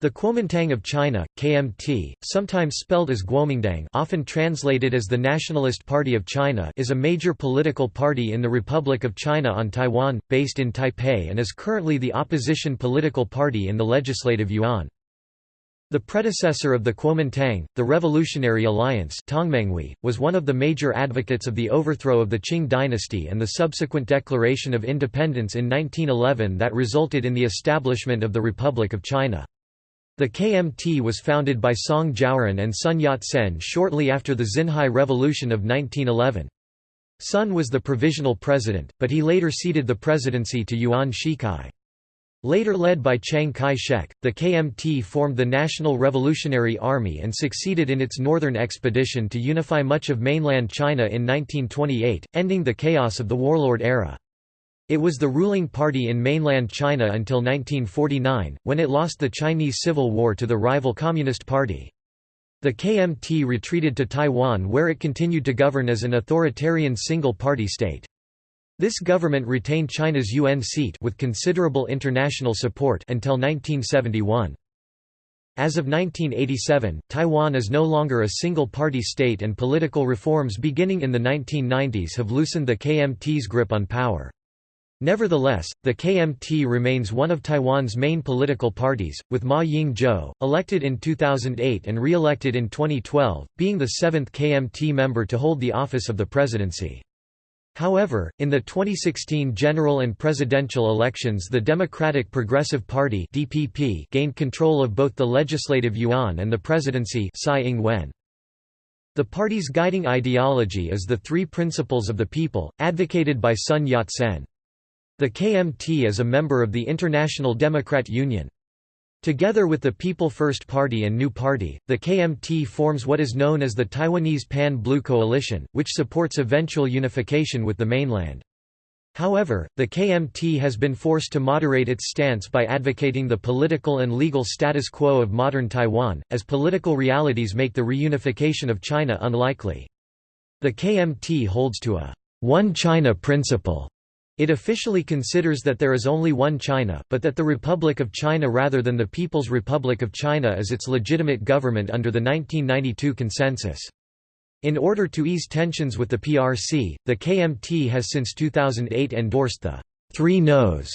The Kuomintang of China, KMT, sometimes spelled as Guomindang often translated as the Nationalist Party of China is a major political party in the Republic of China on Taiwan, based in Taipei and is currently the opposition political party in the Legislative Yuan. The predecessor of the Kuomintang, the Revolutionary Alliance was one of the major advocates of the overthrow of the Qing dynasty and the subsequent declaration of independence in 1911 that resulted in the establishment of the Republic of China. The KMT was founded by Song Jiaoren and Sun Yat-sen shortly after the Xinhai Revolution of 1911. Sun was the provisional president, but he later ceded the presidency to Yuan Shikai. Later led by Chiang Kai-shek, the KMT formed the National Revolutionary Army and succeeded in its northern expedition to unify much of mainland China in 1928, ending the chaos of the warlord era. It was the ruling party in mainland China until 1949, when it lost the Chinese Civil War to the rival Communist Party. The KMT retreated to Taiwan where it continued to govern as an authoritarian single-party state. This government retained China's UN seat with considerable international support until 1971. As of 1987, Taiwan is no longer a single-party state and political reforms beginning in the 1990s have loosened the KMT's grip on power. Nevertheless, the KMT remains one of Taiwan's main political parties, with Ma Ying-jeou, elected in 2008 and re-elected in 2012, being the seventh KMT member to hold the office of the presidency. However, in the 2016 general and presidential elections the Democratic Progressive Party DPP gained control of both the legislative yuan and the presidency Tsai Ing-wen. The party's guiding ideology is the three principles of the people, advocated by Sun Yat-sen. The KMT is a member of the International Democrat Union. Together with the People First Party and New Party, the KMT forms what is known as the Taiwanese Pan-Blue Coalition, which supports eventual unification with the mainland. However, the KMT has been forced to moderate its stance by advocating the political and legal status quo of modern Taiwan, as political realities make the reunification of China unlikely. The KMT holds to a one China principle it officially considers that there is only one China, but that the Republic of China rather than the People's Republic of China is its legitimate government under the 1992 consensus. In order to ease tensions with the PRC, the KMT has since 2008 endorsed the Three No's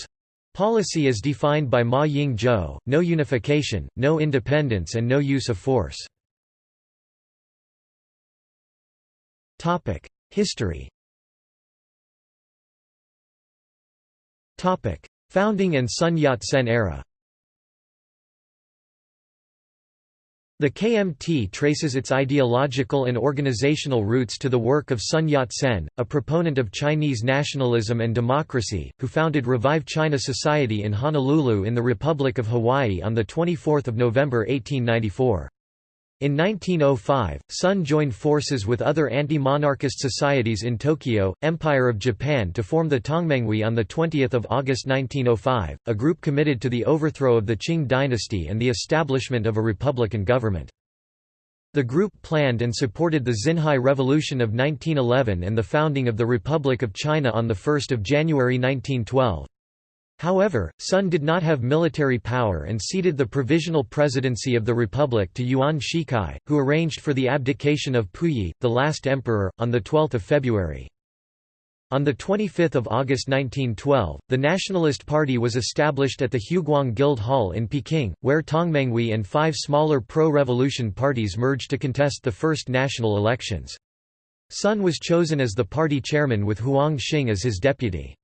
policy as defined by Ma Ying-jeou, no unification, no independence and no use of force. History Founding and Sun Yat-sen era The KMT traces its ideological and organizational roots to the work of Sun Yat-sen, a proponent of Chinese nationalism and democracy, who founded Revive China Society in Honolulu in the Republic of Hawaii on 24 November 1894. In 1905, Sun joined forces with other anti-monarchist societies in Tokyo, Empire of Japan to form the Tongmenghui on 20 August 1905, a group committed to the overthrow of the Qing dynasty and the establishment of a republican government. The group planned and supported the Xinhai Revolution of 1911 and the founding of the Republic of China on 1 January 1912. However, Sun did not have military power and ceded the provisional presidency of the republic to Yuan Shikai, who arranged for the abdication of Puyi, the last emperor, on 12 February. On 25 August 1912, the Nationalist Party was established at the Huguang Guild Hall in Peking, where Tongmenghui and five smaller pro-revolution parties merged to contest the first national elections. Sun was chosen as the party chairman with Huang Xing as his deputy.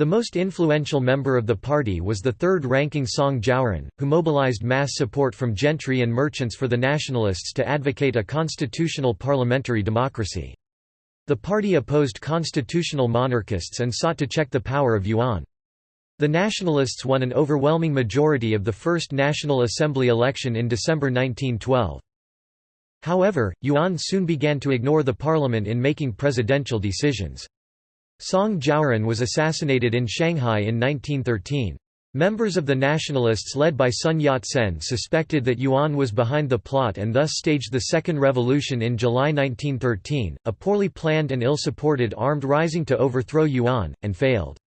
The most influential member of the party was the third-ranking Song Jiaoren, who mobilized mass support from gentry and merchants for the nationalists to advocate a constitutional parliamentary democracy. The party opposed constitutional monarchists and sought to check the power of Yuan. The Nationalists won an overwhelming majority of the first National Assembly election in December 1912. However, Yuan soon began to ignore the parliament in making presidential decisions. Song Jiaoren was assassinated in Shanghai in 1913. Members of the Nationalists led by Sun Yat-sen suspected that Yuan was behind the plot and thus staged the Second Revolution in July 1913, a poorly planned and ill-supported armed rising to overthrow Yuan, and failed.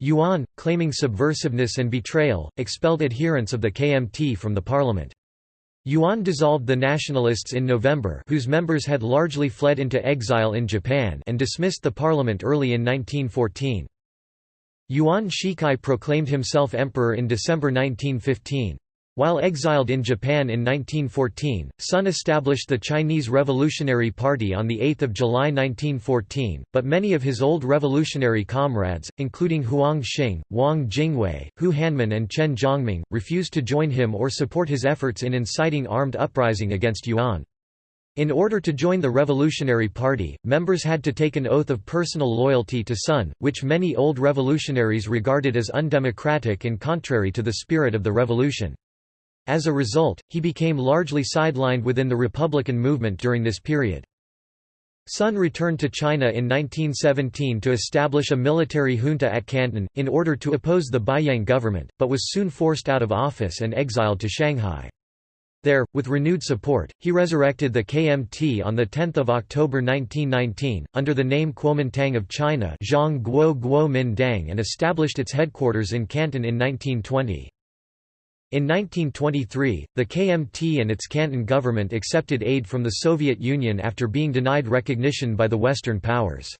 Yuan, claiming subversiveness and betrayal, expelled adherents of the KMT from the parliament. Yuan dissolved the Nationalists in November whose members had largely fled into exile in Japan and dismissed the parliament early in 1914. Yuan Shikai proclaimed himself emperor in December 1915. While exiled in Japan in 1914, Sun established the Chinese Revolutionary Party on 8 July 1914, but many of his old revolutionary comrades, including Huang Xing, Wang Jingwei, Hu Hanmin and Chen Jiongming, refused to join him or support his efforts in inciting armed uprising against Yuan. In order to join the Revolutionary Party, members had to take an oath of personal loyalty to Sun, which many old revolutionaries regarded as undemocratic and contrary to the spirit of the revolution. As a result, he became largely sidelined within the Republican movement during this period. Sun returned to China in 1917 to establish a military junta at Canton, in order to oppose the Beiyang government, but was soon forced out of office and exiled to Shanghai. There, with renewed support, he resurrected the KMT on 10 October 1919, under the name Kuomintang of China and established its headquarters in Canton in 1920. In 1923, the KMT and its Canton government accepted aid from the Soviet Union after being denied recognition by the Western powers.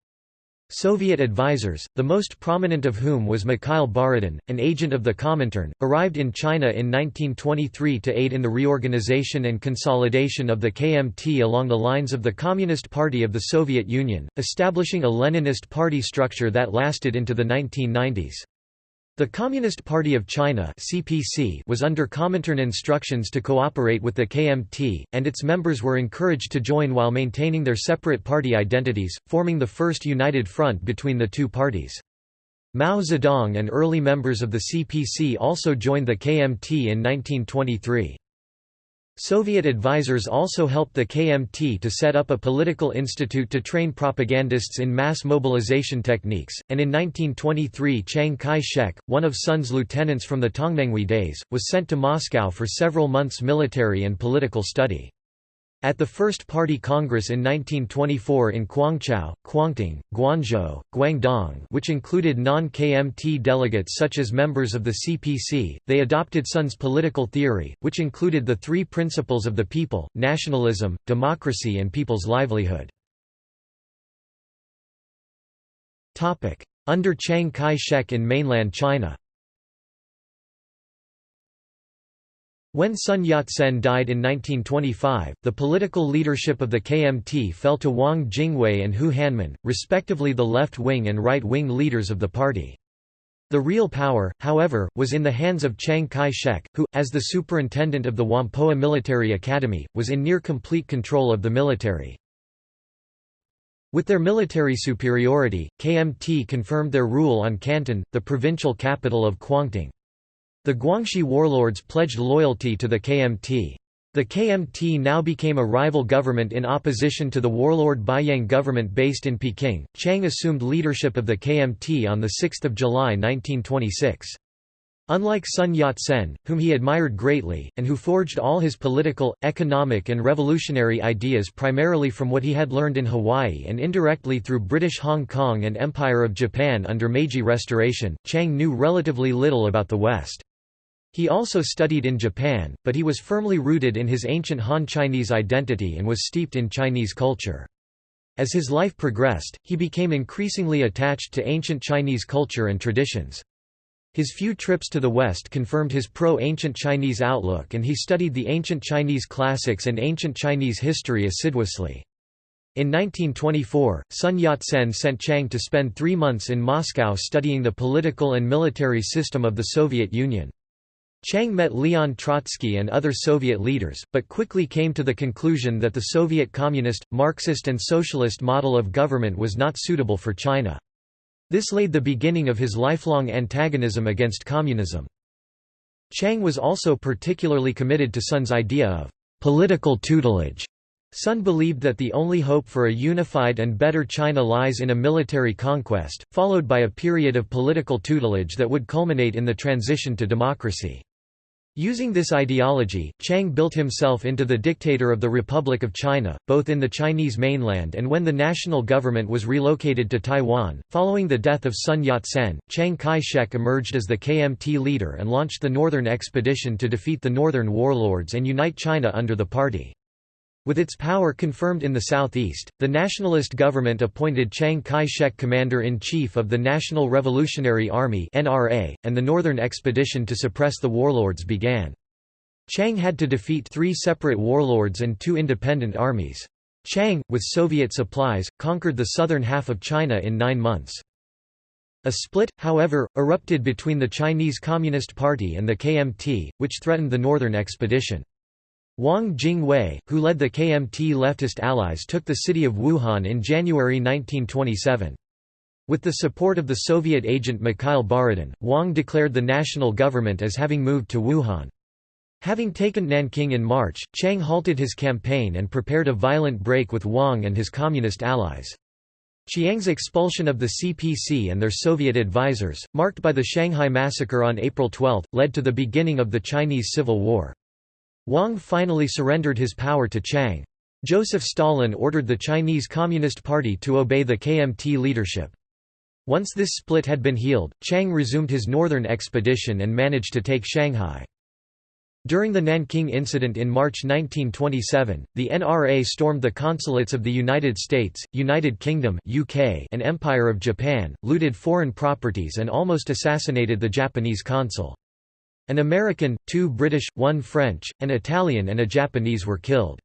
Soviet advisers, the most prominent of whom was Mikhail Borodin, an agent of the Comintern, arrived in China in 1923 to aid in the reorganization and consolidation of the KMT along the lines of the Communist Party of the Soviet Union, establishing a Leninist party structure that lasted into the 1990s. The Communist Party of China (CPC) was under Comintern instructions to cooperate with the KMT, and its members were encouraged to join while maintaining their separate party identities, forming the first united front between the two parties. Mao Zedong and early members of the CPC also joined the KMT in 1923. Soviet advisers also helped the KMT to set up a political institute to train propagandists in mass mobilization techniques, and in 1923 Chiang Kai-shek, one of Sun's lieutenants from the Tongmenghui days, was sent to Moscow for several months military and political study. At the First Party Congress in 1924 in Guangzhou, Guangdong, Guangzhou, Guangdong which included non-KMT delegates such as members of the CPC, they adopted Sun's political theory, which included the three principles of the people, nationalism, democracy and people's livelihood. Under Chiang Kai-shek in mainland China When Sun Yat-sen died in 1925, the political leadership of the KMT fell to Wang Jingwei and Hu Hanmin, respectively the left-wing and right-wing leaders of the party. The real power, however, was in the hands of Chiang Kai-shek, who, as the superintendent of the Whampoa Military Academy, was in near complete control of the military. With their military superiority, KMT confirmed their rule on Canton, the provincial capital of Guangdong. The Guangxi warlords pledged loyalty to the KMT. The KMT now became a rival government in opposition to the warlord Beiyang government based in Peking. Chiang assumed leadership of the KMT on 6 July 1926. Unlike Sun Yat-sen, whom he admired greatly, and who forged all his political, economic and revolutionary ideas primarily from what he had learned in Hawaii and indirectly through British Hong Kong and Empire of Japan under Meiji Restoration, Chiang knew relatively little about the West. He also studied in Japan, but he was firmly rooted in his ancient Han Chinese identity and was steeped in Chinese culture. As his life progressed, he became increasingly attached to ancient Chinese culture and traditions. His few trips to the West confirmed his pro-ancient Chinese outlook and he studied the ancient Chinese classics and ancient Chinese history assiduously. In 1924, Sun Yat-sen sent Chiang to spend three months in Moscow studying the political and military system of the Soviet Union. Chiang met Leon Trotsky and other Soviet leaders, but quickly came to the conclusion that the Soviet communist, Marxist and socialist model of government was not suitable for China. This laid the beginning of his lifelong antagonism against communism. Chiang was also particularly committed to Sun's idea of political tutelage. Sun believed that the only hope for a unified and better China lies in a military conquest, followed by a period of political tutelage that would culminate in the transition to democracy. Using this ideology, Chiang built himself into the dictator of the Republic of China, both in the Chinese mainland and when the national government was relocated to Taiwan. Following the death of Sun Yat sen, Chiang Kai shek emerged as the KMT leader and launched the Northern Expedition to defeat the Northern warlords and unite China under the party. With its power confirmed in the southeast, the nationalist government appointed Chiang Kai-shek commander-in-chief of the National Revolutionary Army (NRA), and the Northern Expedition to suppress the warlords began. Chiang had to defeat three separate warlords and two independent armies. Chiang, with Soviet supplies, conquered the southern half of China in nine months. A split, however, erupted between the Chinese Communist Party and the KMT, which threatened the Northern Expedition. Wang Jingwei, who led the KMT leftist allies took the city of Wuhan in January 1927. With the support of the Soviet agent Mikhail Borodin, Wang declared the national government as having moved to Wuhan. Having taken Nanking in March, Chiang halted his campaign and prepared a violent break with Wang and his communist allies. Chiang's expulsion of the CPC and their Soviet advisors, marked by the Shanghai Massacre on April 12, led to the beginning of the Chinese Civil War. Wang finally surrendered his power to Chiang. Joseph Stalin ordered the Chinese Communist Party to obey the KMT leadership. Once this split had been healed, Chiang resumed his northern expedition and managed to take Shanghai. During the Nanking incident in March 1927, the NRA stormed the consulates of the United States, United Kingdom UK, and Empire of Japan, looted foreign properties and almost assassinated the Japanese consul. An American, two British, one French, an Italian and a Japanese were killed.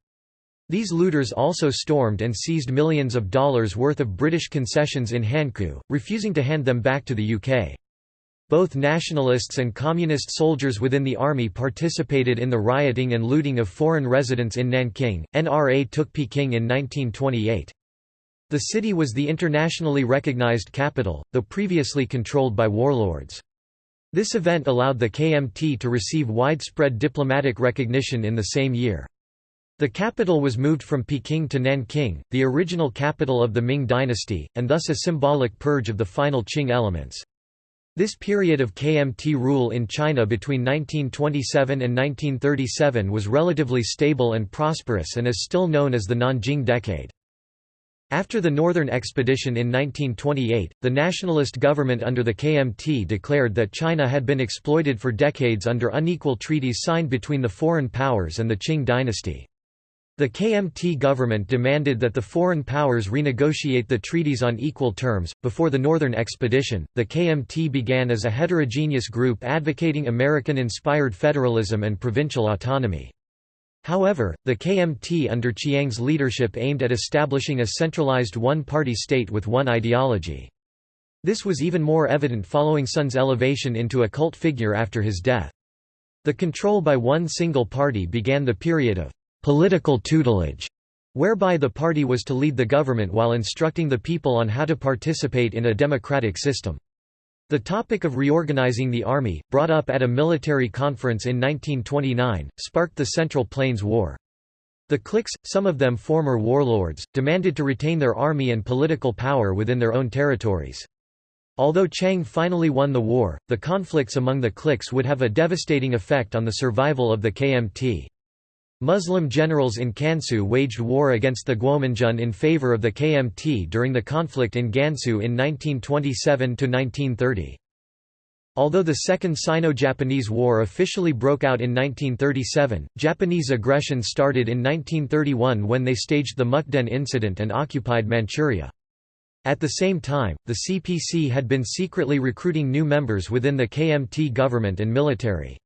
These looters also stormed and seized millions of dollars worth of British concessions in Hankou, refusing to hand them back to the UK. Both nationalists and communist soldiers within the army participated in the rioting and looting of foreign residents in Nanking. NRA took Peking in 1928. The city was the internationally recognized capital, though previously controlled by warlords. This event allowed the KMT to receive widespread diplomatic recognition in the same year. The capital was moved from Peking to Nanking, the original capital of the Ming dynasty, and thus a symbolic purge of the final Qing elements. This period of KMT rule in China between 1927 and 1937 was relatively stable and prosperous and is still known as the Nanjing Decade. After the Northern Expedition in 1928, the nationalist government under the KMT declared that China had been exploited for decades under unequal treaties signed between the foreign powers and the Qing dynasty. The KMT government demanded that the foreign powers renegotiate the treaties on equal terms. Before the Northern Expedition, the KMT began as a heterogeneous group advocating American inspired federalism and provincial autonomy. However, the KMT under Chiang's leadership aimed at establishing a centralized one-party state with one ideology. This was even more evident following Sun's elevation into a cult figure after his death. The control by one single party began the period of political tutelage, whereby the party was to lead the government while instructing the people on how to participate in a democratic system. The topic of reorganizing the army, brought up at a military conference in 1929, sparked the Central Plains War. The cliques, some of them former warlords, demanded to retain their army and political power within their own territories. Although Chiang finally won the war, the conflicts among the cliques would have a devastating effect on the survival of the KMT. Muslim generals in Kansu waged war against the Guominjun in favor of the KMT during the conflict in Gansu in 1927–1930. Although the Second Sino-Japanese War officially broke out in 1937, Japanese aggression started in 1931 when they staged the Mukden incident and occupied Manchuria. At the same time, the CPC had been secretly recruiting new members within the KMT government and military.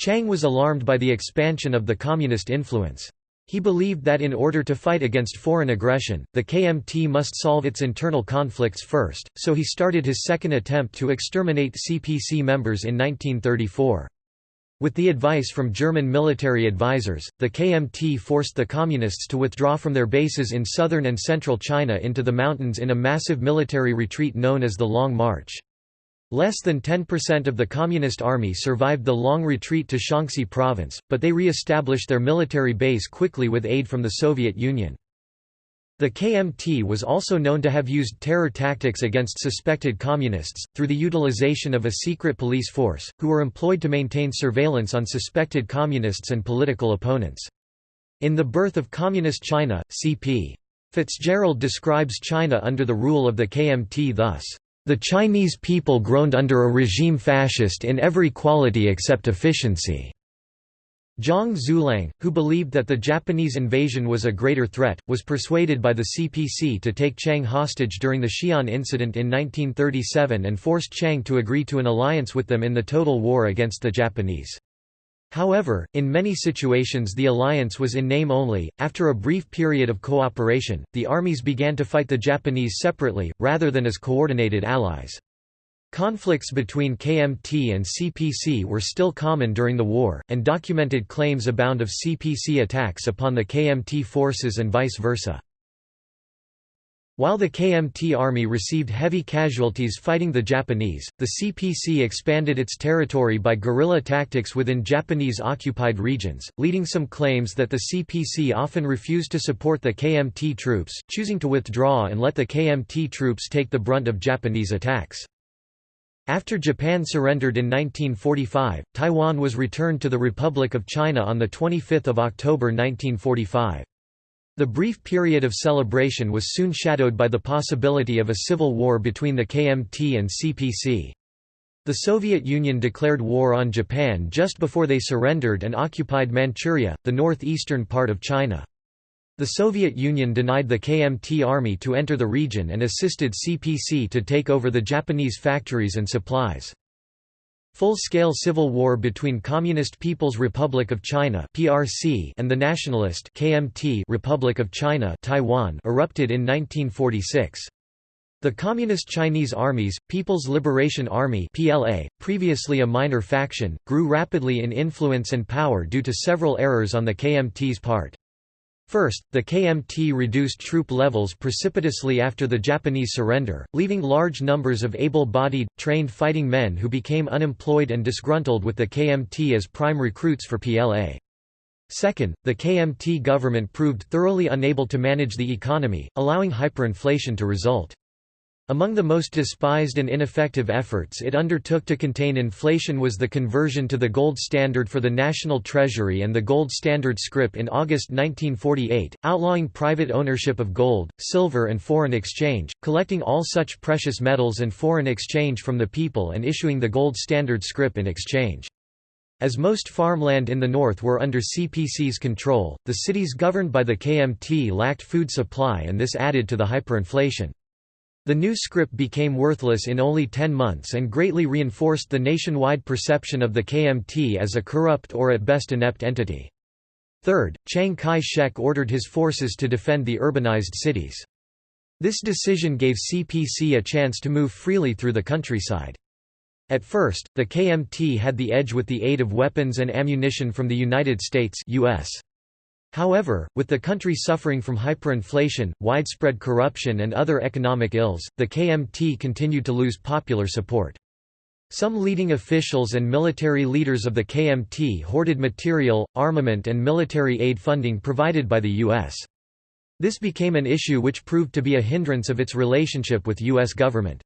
Chiang was alarmed by the expansion of the communist influence. He believed that in order to fight against foreign aggression, the KMT must solve its internal conflicts first, so he started his second attempt to exterminate CPC members in 1934. With the advice from German military advisors, the KMT forced the Communists to withdraw from their bases in southern and central China into the mountains in a massive military retreat known as the Long March. Less than 10% of the Communist Army survived the long retreat to Shaanxi province, but they re-established their military base quickly with aid from the Soviet Union. The KMT was also known to have used terror tactics against suspected communists, through the utilization of a secret police force, who were employed to maintain surveillance on suspected communists and political opponents. In The Birth of Communist China, C.P. Fitzgerald describes China under the rule of the KMT thus, "...the Chinese people groaned under a regime fascist in every quality except efficiency." Zhang Zuolang, who believed that the Japanese invasion was a greater threat, was persuaded by the CPC to take Chiang hostage during the Xi'an incident in 1937 and forced Chiang to agree to an alliance with them in the total war against the Japanese. However, in many situations the alliance was in name only. After a brief period of cooperation, the armies began to fight the Japanese separately, rather than as coordinated allies. Conflicts between KMT and CPC were still common during the war, and documented claims abound of CPC attacks upon the KMT forces and vice versa. While the KMT army received heavy casualties fighting the Japanese, the CPC expanded its territory by guerrilla tactics within Japanese-occupied regions, leading some claims that the CPC often refused to support the KMT troops, choosing to withdraw and let the KMT troops take the brunt of Japanese attacks. After Japan surrendered in 1945, Taiwan was returned to the Republic of China on 25 October 1945. The brief period of celebration was soon shadowed by the possibility of a civil war between the KMT and CPC. The Soviet Union declared war on Japan just before they surrendered and occupied Manchuria, the northeastern part of China. The Soviet Union denied the KMT army to enter the region and assisted CPC to take over the Japanese factories and supplies. Full-scale civil war between Communist People's Republic of China (PRC) and the nationalist KMT Republic of China (Taiwan) erupted in 1946. The Communist Chinese Armies, People's Liberation Army (PLA), previously a minor faction, grew rapidly in influence and power due to several errors on the KMT's part. First, the KMT reduced troop levels precipitously after the Japanese surrender, leaving large numbers of able-bodied, trained fighting men who became unemployed and disgruntled with the KMT as prime recruits for PLA. Second, the KMT government proved thoroughly unable to manage the economy, allowing hyperinflation to result. Among the most despised and ineffective efforts it undertook to contain inflation was the conversion to the gold standard for the national treasury and the gold standard scrip in August 1948, outlawing private ownership of gold, silver and foreign exchange, collecting all such precious metals and foreign exchange from the people and issuing the gold standard scrip in exchange. As most farmland in the north were under CPC's control, the cities governed by the KMT lacked food supply and this added to the hyperinflation. The new script became worthless in only 10 months and greatly reinforced the nationwide perception of the KMT as a corrupt or at best inept entity. Third, Chiang Kai-shek ordered his forces to defend the urbanized cities. This decision gave CPC a chance to move freely through the countryside. At first, the KMT had the edge with the aid of weapons and ammunition from the United States US. However, with the country suffering from hyperinflation, widespread corruption and other economic ills, the KMT continued to lose popular support. Some leading officials and military leaders of the KMT hoarded material, armament and military aid funding provided by the U.S. This became an issue which proved to be a hindrance of its relationship with U.S. government.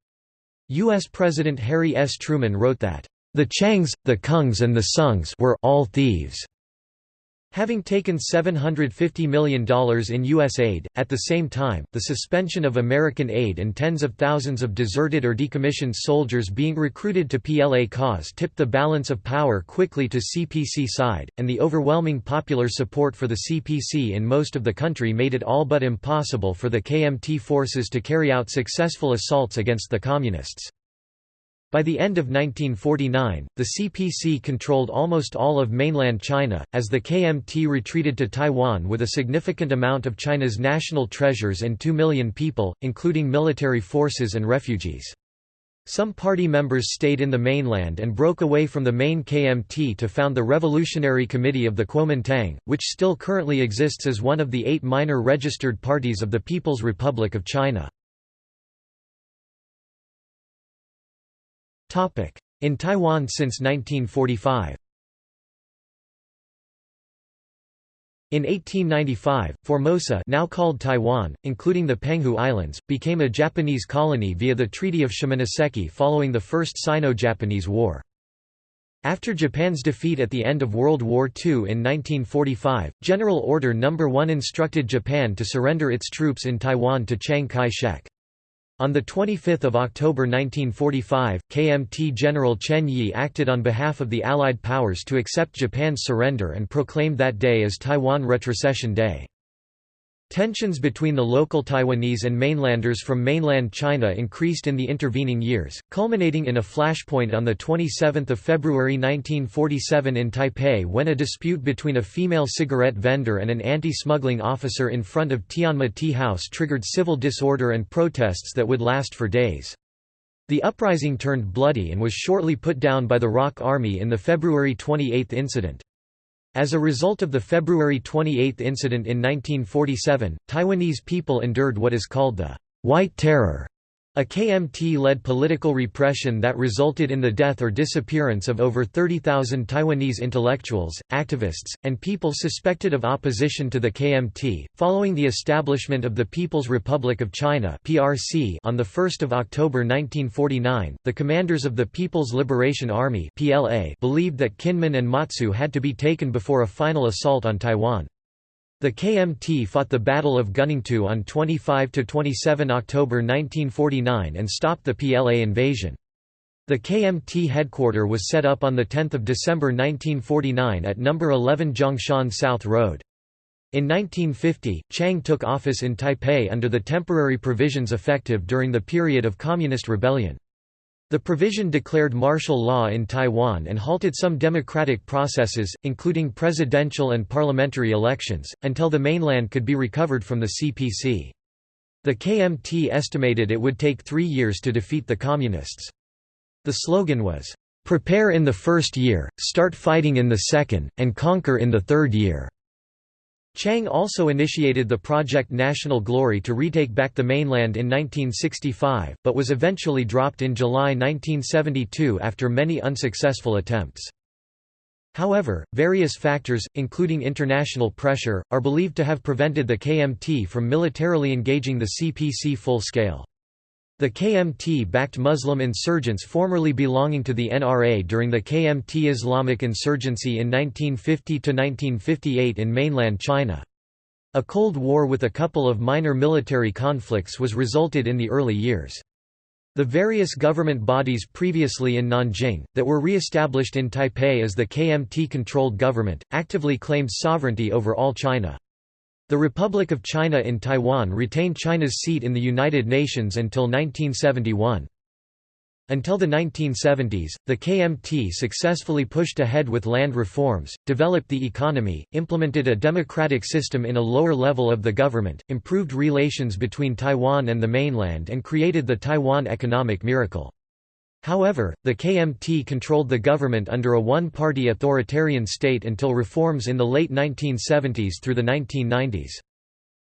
U.S. President Harry S. Truman wrote that, "...the Chiangs, the Kungs and the Sungs were all thieves." Having taken $750 million in U.S. aid, at the same time, the suspension of American aid and tens of thousands of deserted or decommissioned soldiers being recruited to PLA cause tipped the balance of power quickly to CPC side, and the overwhelming popular support for the CPC in most of the country made it all but impossible for the KMT forces to carry out successful assaults against the Communists. By the end of 1949, the CPC controlled almost all of mainland China, as the KMT retreated to Taiwan with a significant amount of China's national treasures and 2 million people, including military forces and refugees. Some party members stayed in the mainland and broke away from the main KMT to found the Revolutionary Committee of the Kuomintang, which still currently exists as one of the eight minor registered parties of the People's Republic of China. In Taiwan since 1945 In 1895, Formosa now called Taiwan, including the Penghu Islands, became a Japanese colony via the Treaty of Shimonoseki following the First Sino-Japanese War. After Japan's defeat at the end of World War II in 1945, General Order No. 1 instructed Japan to surrender its troops in Taiwan to Chiang Kai-shek. On 25 October 1945, KMT General Chen Yi acted on behalf of the Allied powers to accept Japan's surrender and proclaimed that day as Taiwan Retrocession Day. Tensions between the local Taiwanese and mainlanders from mainland China increased in the intervening years, culminating in a flashpoint on 27 February 1947 in Taipei when a dispute between a female cigarette vendor and an anti-smuggling officer in front of Tianma Tea House triggered civil disorder and protests that would last for days. The uprising turned bloody and was shortly put down by the ROC Army in the February 28 incident. As a result of the February 28 incident in 1947, Taiwanese people endured what is called the White Terror, a KMT-led political repression that resulted in the death or disappearance of over 30,000 Taiwanese intellectuals, activists, and people suspected of opposition to the KMT. Following the establishment of the People's Republic of China (PRC) on the 1st of October 1949, the commanders of the People's Liberation Army (PLA) believed that Kinmen and Matsu had to be taken before a final assault on Taiwan. The KMT fought the Battle of Guningtou on 25–27 October 1949 and stopped the PLA invasion. The KMT headquarter was set up on 10 December 1949 at No. 11 Zhongshan South Road. In 1950, Chiang took office in Taipei under the temporary provisions effective during the period of Communist rebellion. The provision declared martial law in Taiwan and halted some democratic processes, including presidential and parliamentary elections, until the mainland could be recovered from the CPC. The KMT estimated it would take three years to defeat the Communists. The slogan was, "'Prepare in the first year, start fighting in the second, and conquer in the third year'". Chiang also initiated the Project National Glory to retake back the mainland in 1965, but was eventually dropped in July 1972 after many unsuccessful attempts. However, various factors, including international pressure, are believed to have prevented the KMT from militarily engaging the CPC full-scale. The KMT backed Muslim insurgents formerly belonging to the NRA during the KMT Islamic insurgency in 1950–1958 in mainland China. A Cold War with a couple of minor military conflicts was resulted in the early years. The various government bodies previously in Nanjing, that were re-established in Taipei as the KMT-controlled government, actively claimed sovereignty over all China. The Republic of China in Taiwan retained China's seat in the United Nations until 1971. Until the 1970s, the KMT successfully pushed ahead with land reforms, developed the economy, implemented a democratic system in a lower level of the government, improved relations between Taiwan and the mainland and created the Taiwan economic miracle. However, the KMT controlled the government under a one-party authoritarian state until reforms in the late 1970s through the 1990s.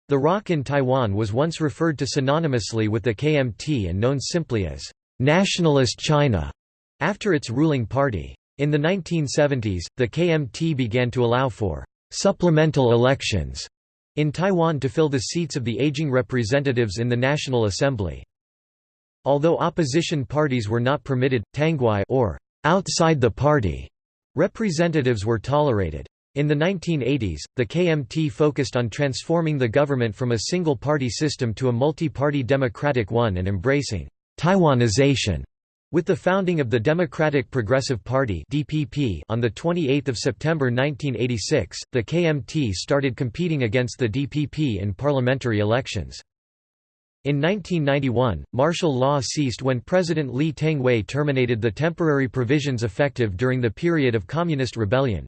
The ROC in Taiwan was once referred to synonymously with the KMT and known simply as Nationalist China, after its ruling party. In the 1970s, the KMT began to allow for supplemental elections in Taiwan to fill the seats of the aging representatives in the National Assembly. Although opposition parties were not permitted, Tangwai or outside the party representatives were tolerated. In the 1980s, the KMT focused on transforming the government from a single-party system to a multi-party democratic one and embracing Taiwanization. With the founding of the Democratic Progressive Party (DPP) on the 28th of September 1986, the KMT started competing against the DPP in parliamentary elections. In 1991, martial law ceased when President Lee Teng-hui terminated the temporary provisions effective during the period of communist rebellion.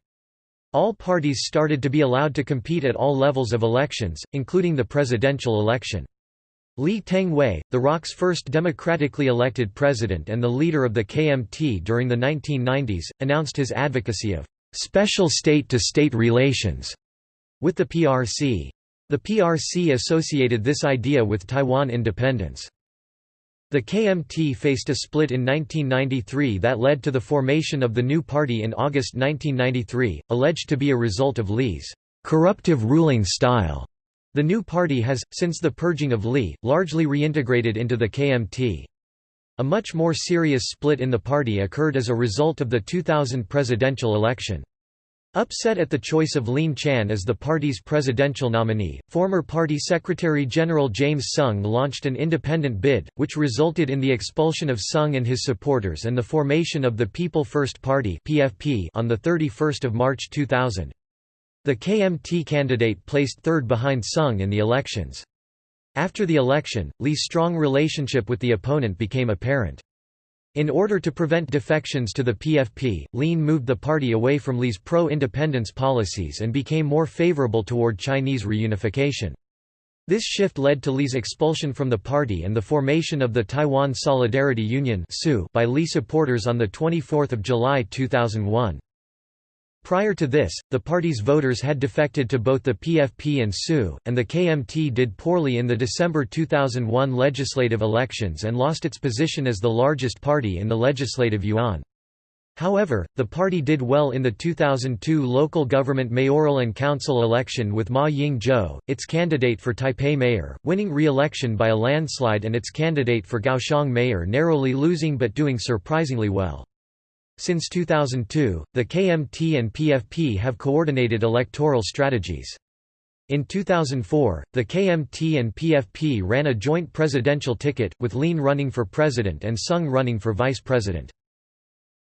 All parties started to be allowed to compete at all levels of elections, including the presidential election. Lee Teng-hui, the ROC's first democratically elected president and the leader of the KMT during the 1990s, announced his advocacy of «special state-to-state -state relations» with the PRC. The PRC associated this idea with Taiwan independence. The KMT faced a split in 1993 that led to the formation of the new party in August 1993, alleged to be a result of Lee's corruptive ruling style. The new party has, since the purging of Lee, largely reintegrated into the KMT. A much more serious split in the party occurred as a result of the 2000 presidential election. Upset at the choice of Lien Chan as the party's presidential nominee, former party Secretary-General James Soong launched an independent bid, which resulted in the expulsion of Soong and his supporters and the formation of the People First Party (PFP) on 31 March 2000. The KMT candidate placed third behind Soong in the elections. After the election, Lee's strong relationship with the opponent became apparent. In order to prevent defections to the PFP, Lien moved the party away from Lee's pro-independence policies and became more favorable toward Chinese reunification. This shift led to Lee's expulsion from the party and the formation of the Taiwan Solidarity Union by Li supporters on 24 July 2001. Prior to this, the party's voters had defected to both the PFP and SU, and the KMT did poorly in the December 2001 legislative elections and lost its position as the largest party in the legislative yuan. However, the party did well in the 2002 local government mayoral and council election with Ma Ying-jeou, its candidate for Taipei mayor, winning re-election by a landslide and its candidate for Kaohsiung mayor narrowly losing but doing surprisingly well. Since 2002, the KMT and PFP have coordinated electoral strategies. In 2004, the KMT and PFP ran a joint presidential ticket, with Lien running for president and Soong running for vice president.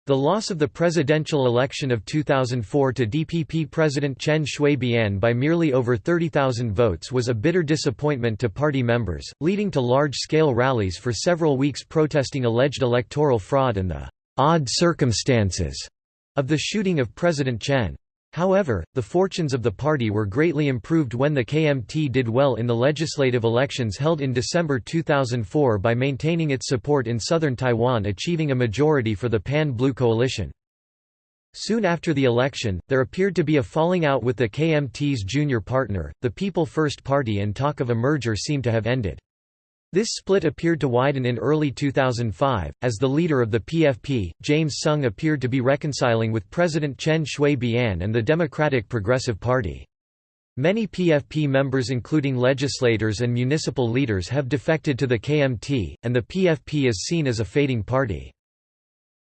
The loss of the presidential election of 2004 to DPP President Chen Shui-bian by merely over 30,000 votes was a bitter disappointment to party members, leading to large-scale rallies for several weeks protesting alleged electoral fraud and the odd circumstances of the shooting of President Chen. However, the fortunes of the party were greatly improved when the KMT did well in the legislative elections held in December 2004 by maintaining its support in southern Taiwan achieving a majority for the Pan-Blue Coalition. Soon after the election, there appeared to be a falling out with the KMT's junior partner, the People First Party and talk of a merger seemed to have ended. This split appeared to widen in early 2005, as the leader of the PFP, James Soong appeared to be reconciling with President Chen Shui-bian and the Democratic Progressive Party. Many PFP members including legislators and municipal leaders have defected to the KMT, and the PFP is seen as a fading party.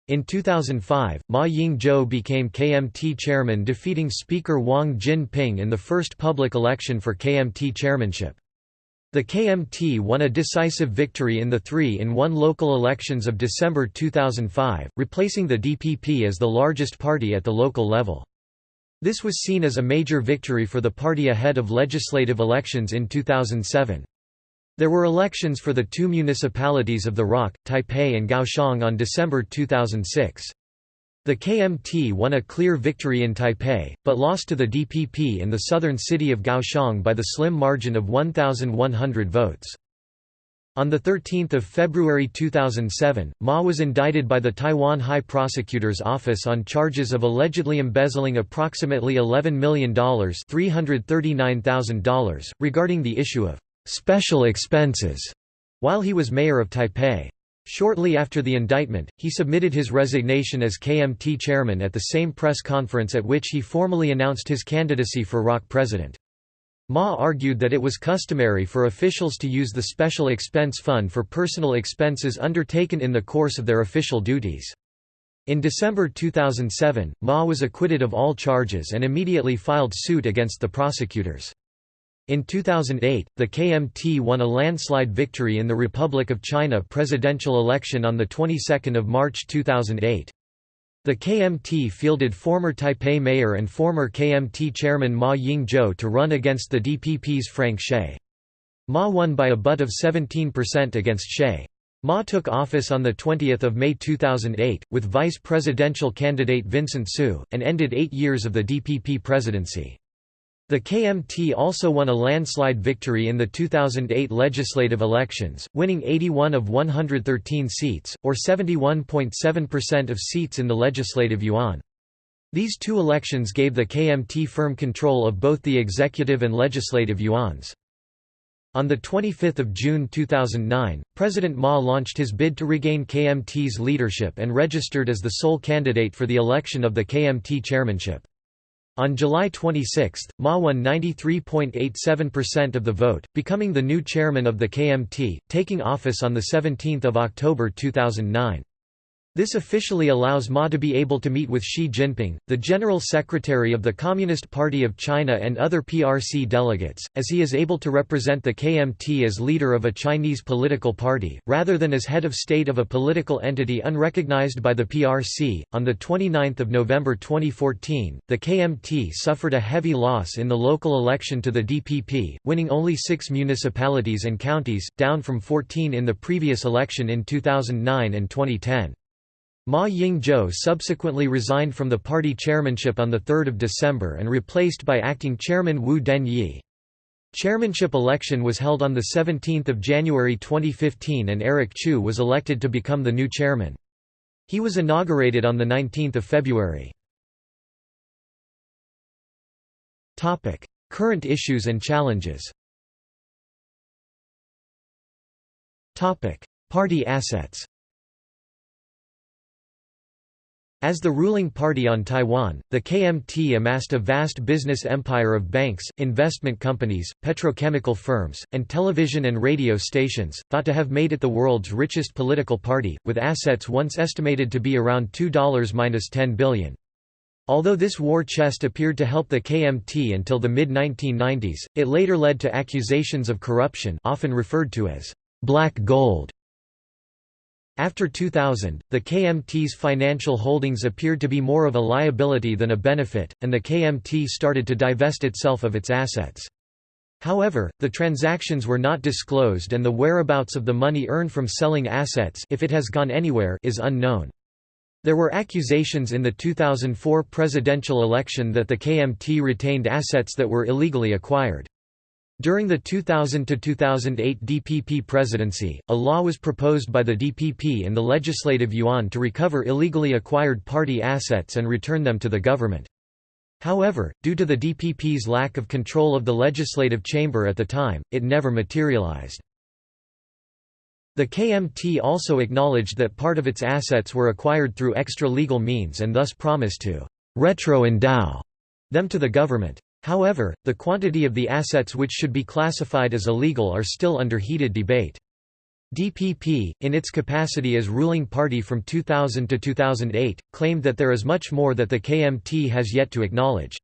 In 2005, Ma Ying-jeou became KMT chairman defeating Speaker Wang Jin-ping in the first public election for KMT chairmanship. The KMT won a decisive victory in the 3-in-1 local elections of December 2005, replacing the DPP as the largest party at the local level. This was seen as a major victory for the party ahead of legislative elections in 2007. There were elections for the two municipalities of the Rock, Taipei and Kaohsiung on December 2006. The KMT won a clear victory in Taipei, but lost to the DPP in the southern city of Kaohsiung by the slim margin of 1,100 votes. On 13 February 2007, Ma was indicted by the Taiwan High Prosecutor's Office on charges of allegedly embezzling approximately $11 million $339,000, regarding the issue of «special expenses» while he was mayor of Taipei. Shortly after the indictment, he submitted his resignation as KMT chairman at the same press conference at which he formally announced his candidacy for ROC president. Ma argued that it was customary for officials to use the Special Expense Fund for personal expenses undertaken in the course of their official duties. In December 2007, Ma was acquitted of all charges and immediately filed suit against the prosecutors. In 2008, the KMT won a landslide victory in the Republic of China presidential election on the 22nd of March 2008. The KMT fielded former Taipei mayor and former KMT chairman Ma Ying-jeou to run against the DPP's Frank Hsieh. Ma won by a butt of 17% against Hsieh. Ma took office on 20 May 2008, with vice presidential candidate Vincent Siew, and ended eight years of the DPP presidency. The KMT also won a landslide victory in the 2008 legislative elections, winning 81 of 113 seats, or 71.7% of seats in the legislative yuan. These two elections gave the KMT firm control of both the executive and legislative yuans. On 25 June 2009, President Ma launched his bid to regain KMT's leadership and registered as the sole candidate for the election of the KMT chairmanship. On July 26, Ma won 93.87% of the vote, becoming the new chairman of the KMT, taking office on 17 October 2009. This officially allows Ma to be able to meet with Xi Jinping, the General Secretary of the Communist Party of China and other PRC delegates, as he is able to represent the KMT as leader of a Chinese political party, rather than as head of state of a political entity unrecognized by the PRC. On 29 November 2014, the KMT suffered a heavy loss in the local election to the DPP, winning only six municipalities and counties, down from 14 in the previous election in 2009 and 2010. Ma Ying-jeou subsequently resigned from the party chairmanship on 3 December and replaced by acting chairman Wu Den-yi. Chairmanship election was held on 17 January 2015 and Eric Chu was elected to become the new chairman. He was inaugurated on 19 February. Current issues and challenges Party assets As the ruling party on Taiwan, the KMT amassed a vast business empire of banks, investment companies, petrochemical firms, and television and radio stations, thought to have made it the world's richest political party, with assets once estimated to be around $2–10 billion. Although this war chest appeared to help the KMT until the mid-1990s, it later led to accusations of corruption often referred to as «black gold» After 2000, the KMT's financial holdings appeared to be more of a liability than a benefit, and the KMT started to divest itself of its assets. However, the transactions were not disclosed and the whereabouts of the money earned from selling assets if it has gone anywhere is unknown. There were accusations in the 2004 presidential election that the KMT retained assets that were illegally acquired. During the 2000–2008 DPP presidency, a law was proposed by the DPP and the Legislative Yuan to recover illegally acquired party assets and return them to the government. However, due to the DPP's lack of control of the legislative chamber at the time, it never materialized. The KMT also acknowledged that part of its assets were acquired through extra-legal means and thus promised to «retro-endow» them to the government. However, the quantity of the assets which should be classified as illegal are still under heated debate. DPP, in its capacity as ruling party from 2000 to 2008, claimed that there is much more that the KMT has yet to acknowledge.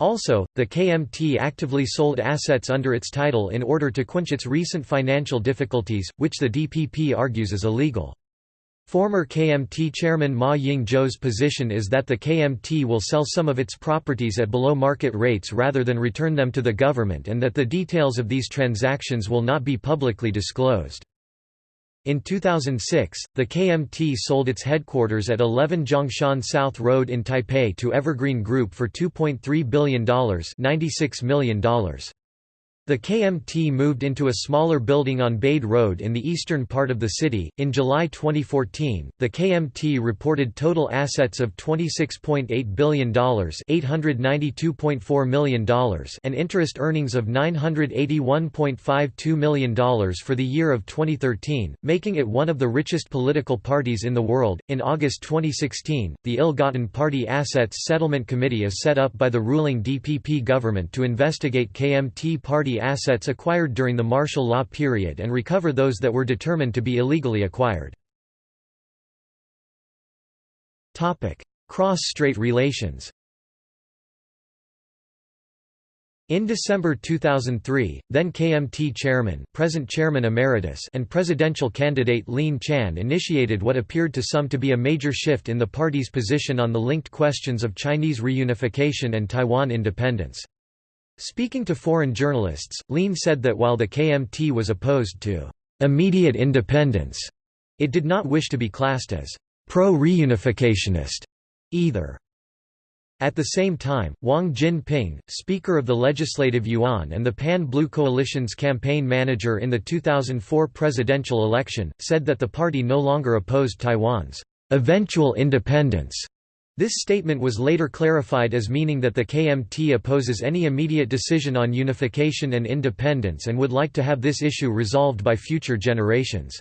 Also, the KMT actively sold assets under its title in order to quench its recent financial difficulties, which the DPP argues is illegal. Former KMT chairman Ma Ying-jeou's position is that the KMT will sell some of its properties at below market rates rather than return them to the government and that the details of these transactions will not be publicly disclosed. In 2006, the KMT sold its headquarters at 11 Zhongshan South Road in Taipei to Evergreen Group for $2.3 billion $96 million. The KMT moved into a smaller building on Bade Road in the eastern part of the city. In July 2014, the KMT reported total assets of $26.8 billion, $892.4 million, and interest earnings of $981.52 million for the year of 2013, making it one of the richest political parties in the world. In August 2016, the Ill-Gotten Party Assets Settlement Committee is set up by the ruling DPP government to investigate KMT party assets acquired during the martial law period and recover those that were determined to be illegally acquired. Cross-strait relations In December 2003, then KMT chairman, present chairman emeritus, and presidential candidate Lien Chan initiated what appeared to some to be a major shift in the party's position on the linked questions of Chinese reunification and Taiwan independence. Speaking to foreign journalists, Lien said that while the KMT was opposed to immediate independence, it did not wish to be classed as pro-reunificationist either. At the same time, Wang Jin-ping, Speaker of the Legislative Yuan and the Pan-Blue Coalition's campaign manager in the 2004 presidential election, said that the party no longer opposed Taiwan's eventual independence this statement was later clarified as meaning that the KMT opposes any immediate decision on unification and independence and would like to have this issue resolved by future generations.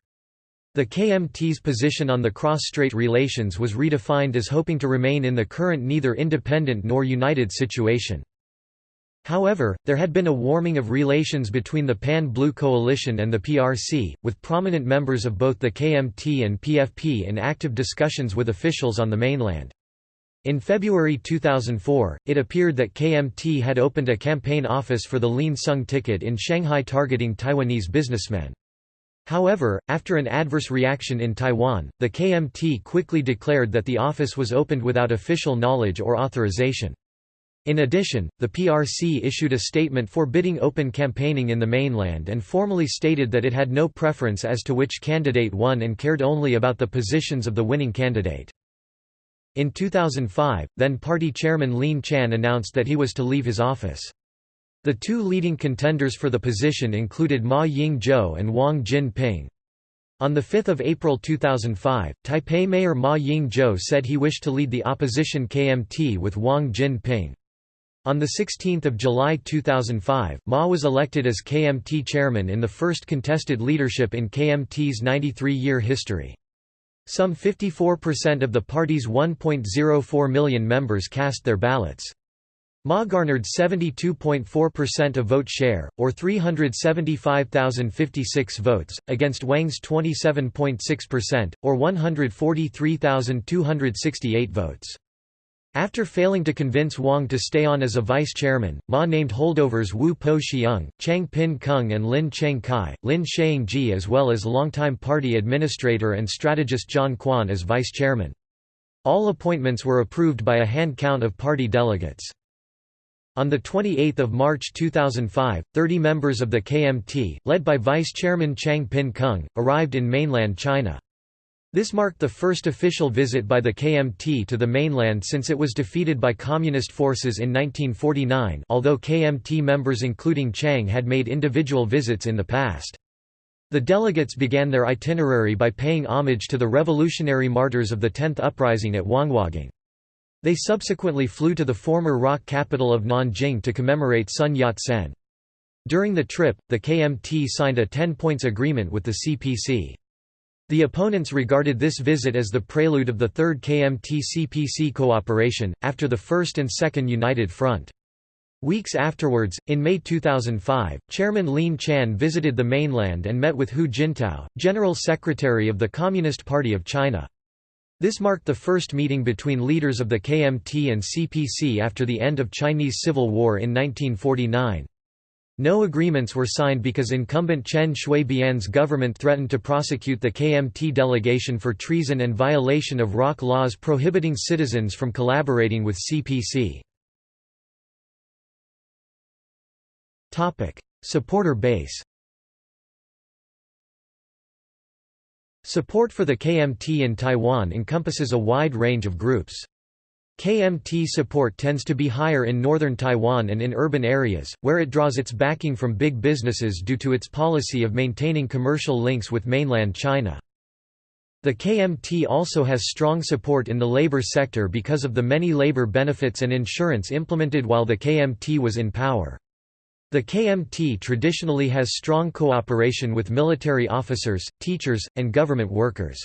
The KMT's position on the cross-strait relations was redefined as hoping to remain in the current neither independent nor united situation. However, there had been a warming of relations between the Pan-Blue Coalition and the PRC, with prominent members of both the KMT and PFP in active discussions with officials on the mainland. In February 2004, it appeared that KMT had opened a campaign office for the Lien Soong ticket in Shanghai targeting Taiwanese businessmen. However, after an adverse reaction in Taiwan, the KMT quickly declared that the office was opened without official knowledge or authorization. In addition, the PRC issued a statement forbidding open campaigning in the mainland and formally stated that it had no preference as to which candidate won and cared only about the positions of the winning candidate. In 2005, then party chairman Lien Chan announced that he was to leave his office. The two leading contenders for the position included Ma Ying-jeou and Wang Jin-ping. On 5 April 2005, Taipei Mayor Ma Ying-jeou said he wished to lead the opposition KMT with Wang Jin-ping. On 16 July 2005, Ma was elected as KMT chairman in the first contested leadership in KMT's 93-year history. Some 54% of the party's 1.04 million members cast their ballots. Ma garnered 72.4% of vote share, or 375,056 votes, against Wang's 27.6%, or 143,268 votes. After failing to convince Wang to stay on as a vice-chairman, Ma named holdovers Wu Po Xiong, Chang Pin Kung and Lin Cheng Kai, Lin Ji as well as longtime party administrator and strategist John Quan as vice-chairman. All appointments were approved by a hand count of party delegates. On 28 March 2005, 30 members of the KMT, led by Vice Chairman Chang Pin Kung, arrived in mainland China. This marked the first official visit by the KMT to the mainland since it was defeated by communist forces in 1949 although KMT members including Chang had made individual visits in the past. The delegates began their itinerary by paying homage to the revolutionary martyrs of the 10th uprising at Huanghuagang. They subsequently flew to the former rock capital of Nanjing to commemorate Sun Yat-sen. During the trip, the KMT signed a 10-points agreement with the CPC. The opponents regarded this visit as the prelude of the Third KMT-CPC cooperation, after the First and Second United Front. Weeks afterwards, in May 2005, Chairman Lien Chan visited the mainland and met with Hu Jintao, General Secretary of the Communist Party of China. This marked the first meeting between leaders of the KMT and CPC after the end of Chinese Civil War in 1949. No agreements were signed because incumbent Chen Shui-bian's government threatened to prosecute the KMT delegation for treason and violation of ROC laws prohibiting citizens from collaborating with CPC. Supporter base Support for the KMT in Taiwan encompasses a wide range of groups. KMT support tends to be higher in northern Taiwan and in urban areas, where it draws its backing from big businesses due to its policy of maintaining commercial links with mainland China. The KMT also has strong support in the labor sector because of the many labor benefits and insurance implemented while the KMT was in power. The KMT traditionally has strong cooperation with military officers, teachers, and government workers.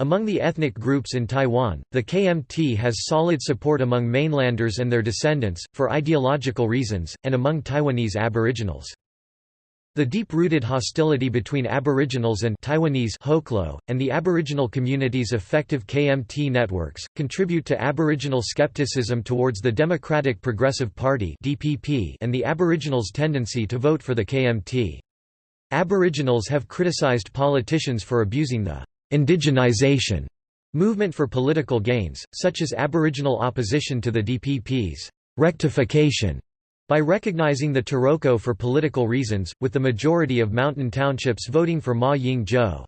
Among the ethnic groups in Taiwan, the KMT has solid support among mainlanders and their descendants, for ideological reasons, and among Taiwanese aboriginals. The deep-rooted hostility between Aboriginals and Taiwanese Hoklo, and the Aboriginal community's effective KMT networks, contribute to Aboriginal skepticism towards the Democratic Progressive Party and the Aboriginals' tendency to vote for the KMT. Aboriginals have criticized politicians for abusing the indigenization movement for political gains, such as Aboriginal opposition to the DPP's rectification by recognizing the Taroko for political reasons, with the majority of mountain townships voting for Ma Ying-jeou.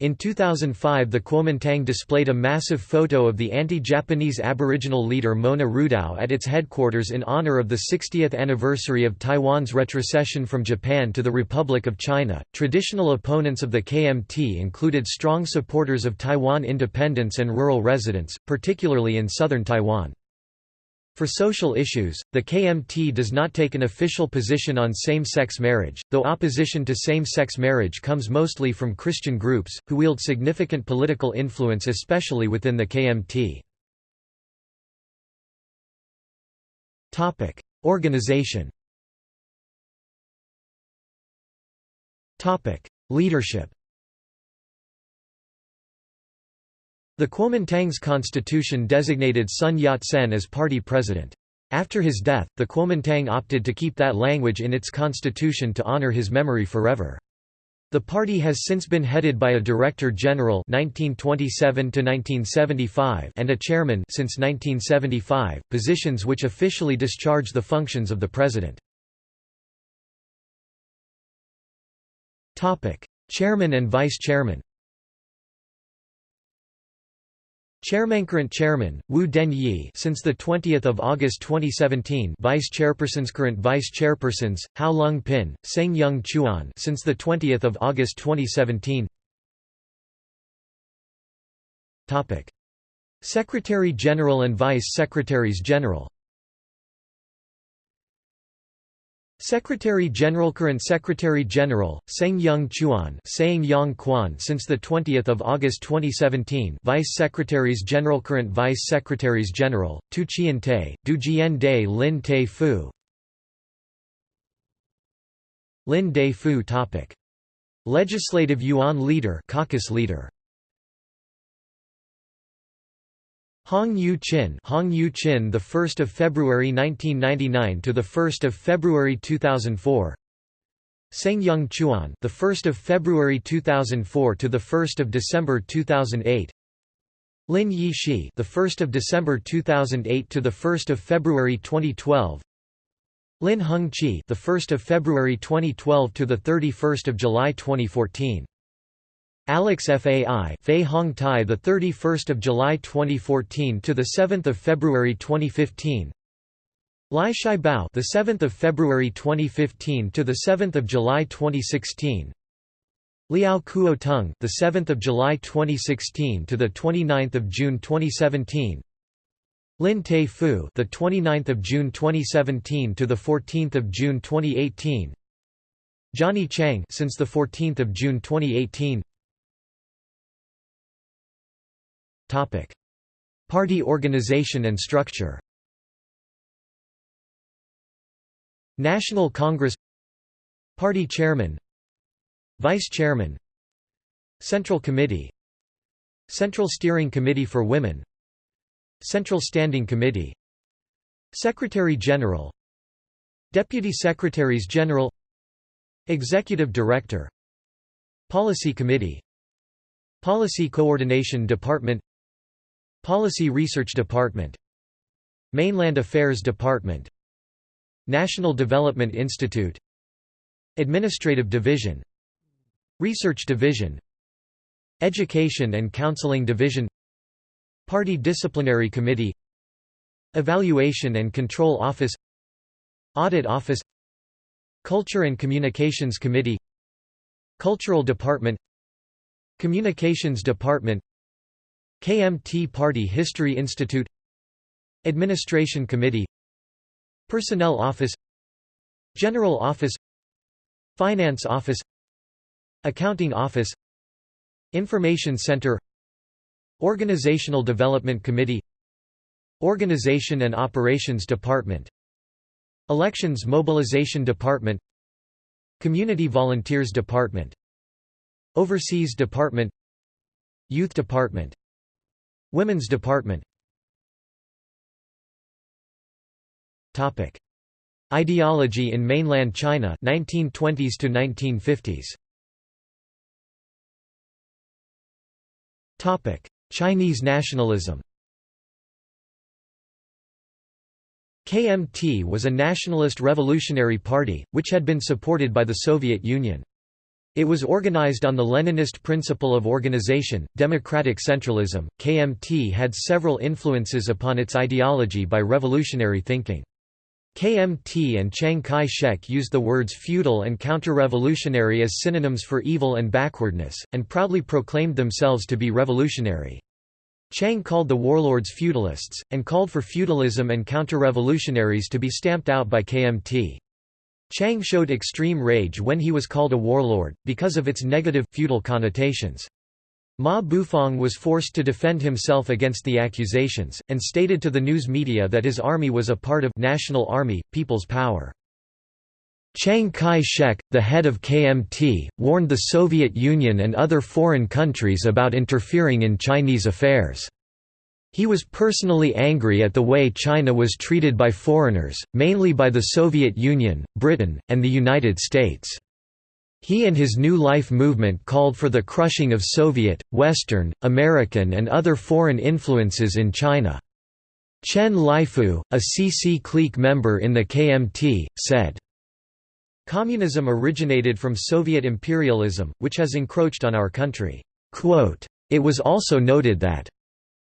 In 2005 the Kuomintang displayed a massive photo of the anti-Japanese Aboriginal leader Mona Rudao at its headquarters in honor of the 60th anniversary of Taiwan's retrocession from Japan to the Republic of China. Traditional opponents of the KMT included strong supporters of Taiwan independence and rural residents, particularly in southern Taiwan. For social issues, the KMT does not take an official position on same-sex marriage, though opposition to same-sex marriage comes mostly from Christian groups, who wield significant political influence especially within the KMT. Organization Leadership The Kuomintang's constitution designated Sun Yat-sen as party president. After his death, the Kuomintang opted to keep that language in its constitution to honor his memory forever. The party has since been headed by a Director General 1927 and a Chairman since 1975, positions which officially discharge the functions of the President. Chairman and Vice Chairman Chairmancurrent Chairman Wu Den-yi since the 20th of August 2017 Vice Chairpersons Current Vice Chairpersons Hao Lung Pin Seng Young Chuan since the 20th of August 2017 Topic Secretary General and Vice Secretaries General Secretary General Current Secretary General Seng Young Chuan Yang Quan since the 20th of August 2017 Vice Secretaries General Current Vice Secretaries General Tu Chien Te Du Jian De Lin Te Fu. Lin De Fu topic. Legislative Yuan Leader Caucus Leader Hong Yu Chin, Hong Yu Chin, the 1st of February 1999 to the 1st of February 2004. Seng Young Chuan, the 1st of February 2004 to the 1st of December 2008. Lin Yi Shi, the 1st of December 2008 to the 1st of February 2012. Lin Hung Chi, the 1st of February 2012 to the 31st of July 2014. Alex Fai Fei Hong Tai the 31st of July 2014 to the 7th of February 2015 Lai Shai Bao the 7th of February 2015 to the 7th of July 2016 Liao Kuo Tung the 7th of July 2016 to the 29th of June 2017 Lin Te Fu the 29th of June 2017 to the 14th of June 2018 Johnny Chang since the 14th of June 2018 Topic: Party organization and structure. National Congress Party Chairman Vice Chairman Central Committee Central Steering Committee for Women Central Standing Committee Secretary General Deputy Secretaries General Executive Director Policy Committee Policy Coordination Department Policy Research Department Mainland Affairs Department National Development Institute Administrative Division Research Division Education and Counseling Division Party Disciplinary Committee Evaluation and Control Office Audit Office Culture and Communications Committee Cultural Department Communications Department KMT Party History Institute Administration Committee Personnel Office General Office Finance Office Accounting Office Information Center Organizational Development Committee Organization and Operations Department Elections Mobilization Department Community Volunteers Department Overseas Department Youth Department Women's Department. Topic. Ideology in mainland China 1920s to 1950s Topic. Chinese nationalism. KMT was a nationalist revolutionary party, which had been supported by the Soviet Union. It was organized on the Leninist principle of organization, democratic centralism. KMT had several influences upon its ideology by revolutionary thinking. KMT and Chiang Kai-shek used the words feudal and counter-revolutionary as synonyms for evil and backwardness, and proudly proclaimed themselves to be revolutionary. Chiang called the warlords feudalists, and called for feudalism and counter-revolutionaries to be stamped out by KMT. Chiang showed extreme rage when he was called a warlord, because of its negative, feudal connotations. Ma Bufang was forced to defend himself against the accusations, and stated to the news media that his army was a part of National Army, People's Power. Chiang Kai-shek, the head of KMT, warned the Soviet Union and other foreign countries about interfering in Chinese affairs. He was personally angry at the way China was treated by foreigners, mainly by the Soviet Union, Britain, and the United States. He and his New Life movement called for the crushing of Soviet, Western, American and other foreign influences in China. Chen Lifu, a CC clique member in the KMT, said, Communism originated from Soviet imperialism, which has encroached on our country. It was also noted that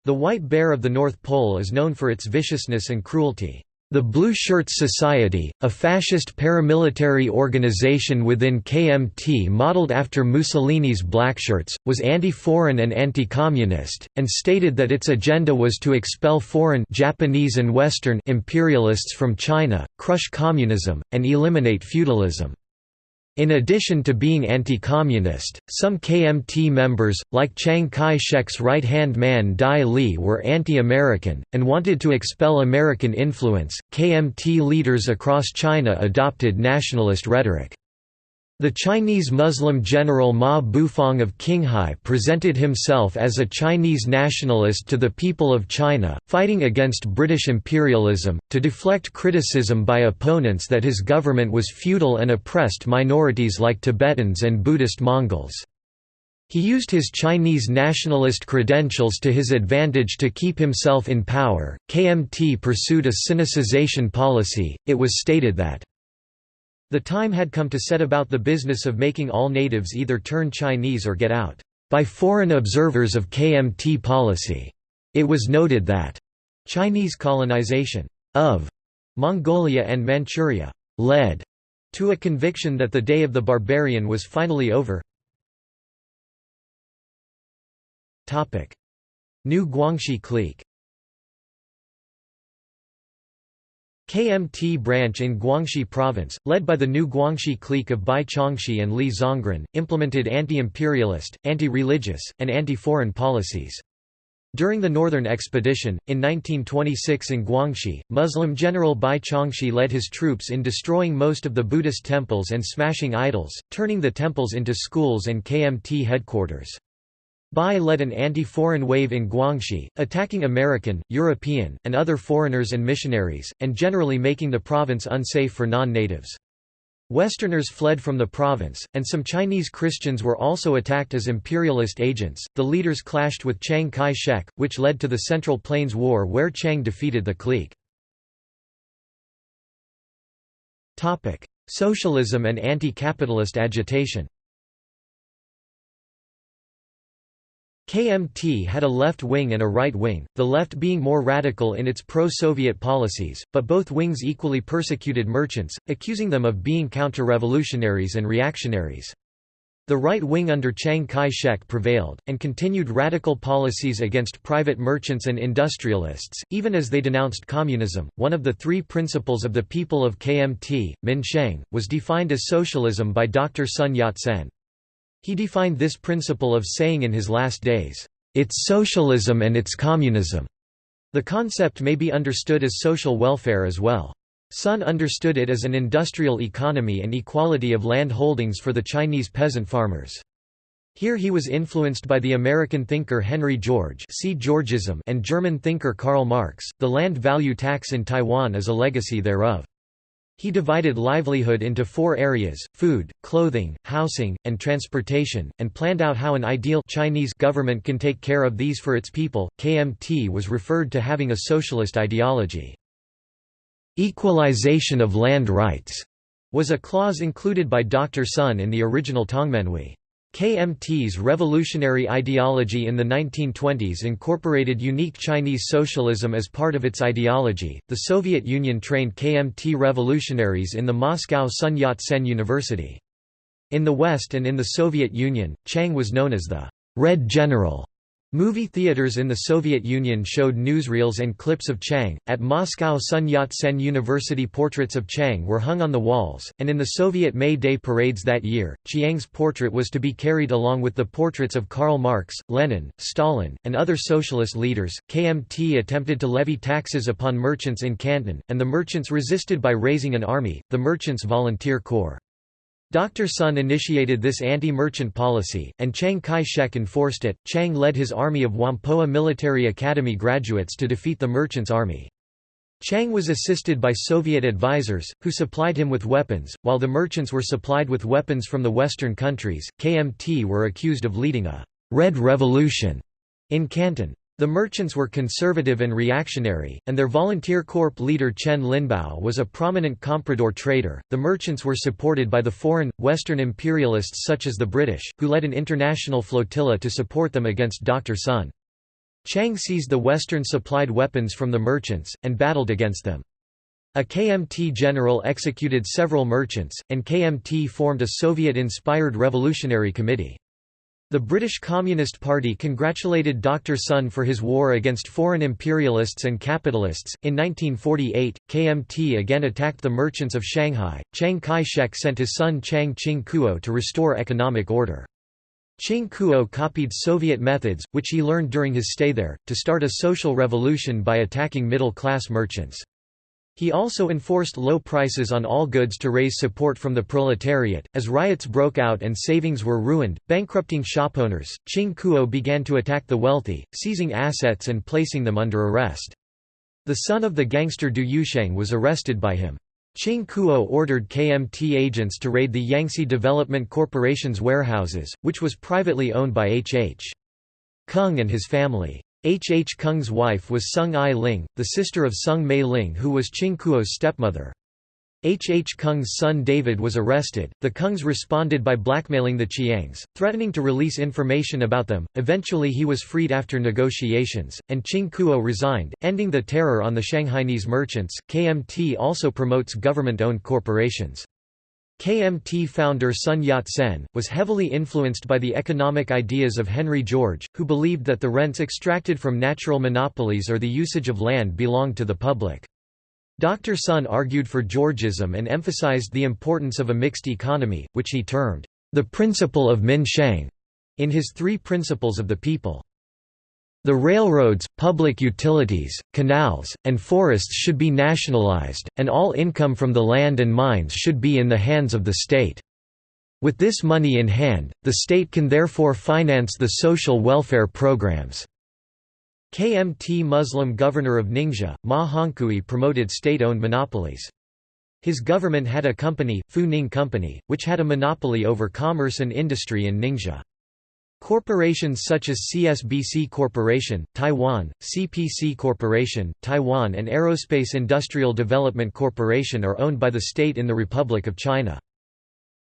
the White Bear of the North Pole is known for its viciousness and cruelty. The Blue Shirts Society, a fascist paramilitary organization within KMT modeled after Mussolini's Blackshirts, was anti-foreign and anti-communist, and stated that its agenda was to expel foreign Japanese and Western imperialists from China, crush communism, and eliminate feudalism. In addition to being anti-communist, some KMT members, like Chiang Kai-shek's right-hand man Dai Li were anti-American, and wanted to expel American influence. KMT leaders across China adopted nationalist rhetoric. The Chinese Muslim general Ma Bufang of Qinghai presented himself as a Chinese nationalist to the people of China, fighting against British imperialism, to deflect criticism by opponents that his government was feudal and oppressed minorities like Tibetans and Buddhist Mongols. He used his Chinese nationalist credentials to his advantage to keep himself in power. KMT pursued a Sinicization policy, it was stated that the time had come to set about the business of making all natives either turn Chinese or get out. By foreign observers of KMT policy. It was noted that Chinese colonization of Mongolia and Manchuria led to a conviction that the day of the barbarian was finally over. New Guangxi clique KMT branch in Guangxi province, led by the new Guangxi clique of Bai Chongxi and Li Zongren, implemented anti-imperialist, anti-religious, and anti-foreign policies. During the Northern Expedition, in 1926 in Guangxi, Muslim General Bai Chongxi led his troops in destroying most of the Buddhist temples and smashing idols, turning the temples into schools and KMT headquarters. Bai led an anti-foreign wave in Guangxi, attacking American, European, and other foreigners and missionaries, and generally making the province unsafe for non-natives. Westerners fled from the province, and some Chinese Christians were also attacked as imperialist agents. The leaders clashed with Chiang Kai shek, which led to the Central Plains War where Chiang defeated the clique. Topic: Socialism and anti capitalist agitation KMT had a left wing and a right wing, the left being more radical in its pro-Soviet policies, but both wings equally persecuted merchants, accusing them of being counter-revolutionaries and reactionaries. The right wing under Chiang Kai-shek prevailed, and continued radical policies against private merchants and industrialists, even as they denounced communism. One of the three principles of the people of KMT, Min Sheng, was defined as socialism by Dr. Sun Yat-sen. He defined this principle of saying in his last days, "...it's socialism and it's communism." The concept may be understood as social welfare as well. Sun understood it as an industrial economy and equality of land holdings for the Chinese peasant farmers. Here he was influenced by the American thinker Henry George see Georgism and German thinker Karl Marx. The land value tax in Taiwan is a legacy thereof. He divided livelihood into four areas, food, clothing, housing, and transportation, and planned out how an ideal Chinese government can take care of these for its people. KMT was referred to having a socialist ideology. Equalization of land rights was a clause included by Dr. Sun in the original Tongmenghui. KMT's revolutionary ideology in the 1920s incorporated unique Chinese socialism as part of its ideology. The Soviet Union trained KMT revolutionaries in the Moscow Sun Yat sen University. In the West and in the Soviet Union, Chiang was known as the Red General. Movie theaters in the Soviet Union showed newsreels and clips of Chiang. At Moscow, Sun Yat sen University portraits of Chiang were hung on the walls, and in the Soviet May Day parades that year, Chiang's portrait was to be carried along with the portraits of Karl Marx, Lenin, Stalin, and other socialist leaders. KMT attempted to levy taxes upon merchants in Canton, and the merchants resisted by raising an army, the Merchants Volunteer Corps. Dr. Sun initiated this anti-merchant policy, and Chiang Kai-shek enforced it. Chiang led his army of Whampoa Military Academy graduates to defeat the merchants' army. Chiang was assisted by Soviet advisors, who supplied him with weapons, while the merchants were supplied with weapons from the Western countries. KMT were accused of leading a Red Revolution in Canton. The merchants were conservative and reactionary, and their volunteer corps leader Chen Linbao was a prominent comprador trader. The merchants were supported by the foreign, Western imperialists such as the British, who led an international flotilla to support them against Dr. Sun. Chiang seized the Western supplied weapons from the merchants, and battled against them. A KMT general executed several merchants, and KMT formed a Soviet-inspired revolutionary committee. The British Communist Party congratulated Dr. Sun for his war against foreign imperialists and capitalists. In 1948, KMT again attacked the merchants of Shanghai. Chiang Kai shek sent his son Chiang Ching Kuo to restore economic order. Ching Kuo copied Soviet methods, which he learned during his stay there, to start a social revolution by attacking middle class merchants. He also enforced low prices on all goods to raise support from the proletariat. As riots broke out and savings were ruined, bankrupting shopowners, Ching Kuo began to attack the wealthy, seizing assets and placing them under arrest. The son of the gangster Du Yuesheng was arrested by him. Ching Kuo ordered KMT agents to raid the Yangtze Development Corporation's warehouses, which was privately owned by H. H. Kung and his family. H. H. Kung's wife was Sung Ai Ling, the sister of Sung Mei Ling who was Ching Kuo's stepmother. H. H. Kung's son David was arrested. The Kungs responded by blackmailing the Chiangs, threatening to release information about them. Eventually, he was freed after negotiations, and Ching Kuo resigned, ending the terror on the Shanghainese merchants. KMT also promotes government owned corporations. KMT founder Sun Yat-sen, was heavily influenced by the economic ideas of Henry George, who believed that the rents extracted from natural monopolies or the usage of land belonged to the public. Dr. Sun argued for Georgism and emphasized the importance of a mixed economy, which he termed, "...the principle of Min Sheng", in his Three Principles of the People. The railroads, public utilities, canals, and forests should be nationalized, and all income from the land and mines should be in the hands of the state. With this money in hand, the state can therefore finance the social welfare programs. KMT Muslim governor of Ningxia, Ma Hongkui promoted state-owned monopolies. His government had a company, Fu Ning Company, which had a monopoly over commerce and industry in Ningxia. Corporations such as CSBC Corporation, Taiwan, CPC Corporation, Taiwan and Aerospace Industrial Development Corporation are owned by the state in the Republic of China.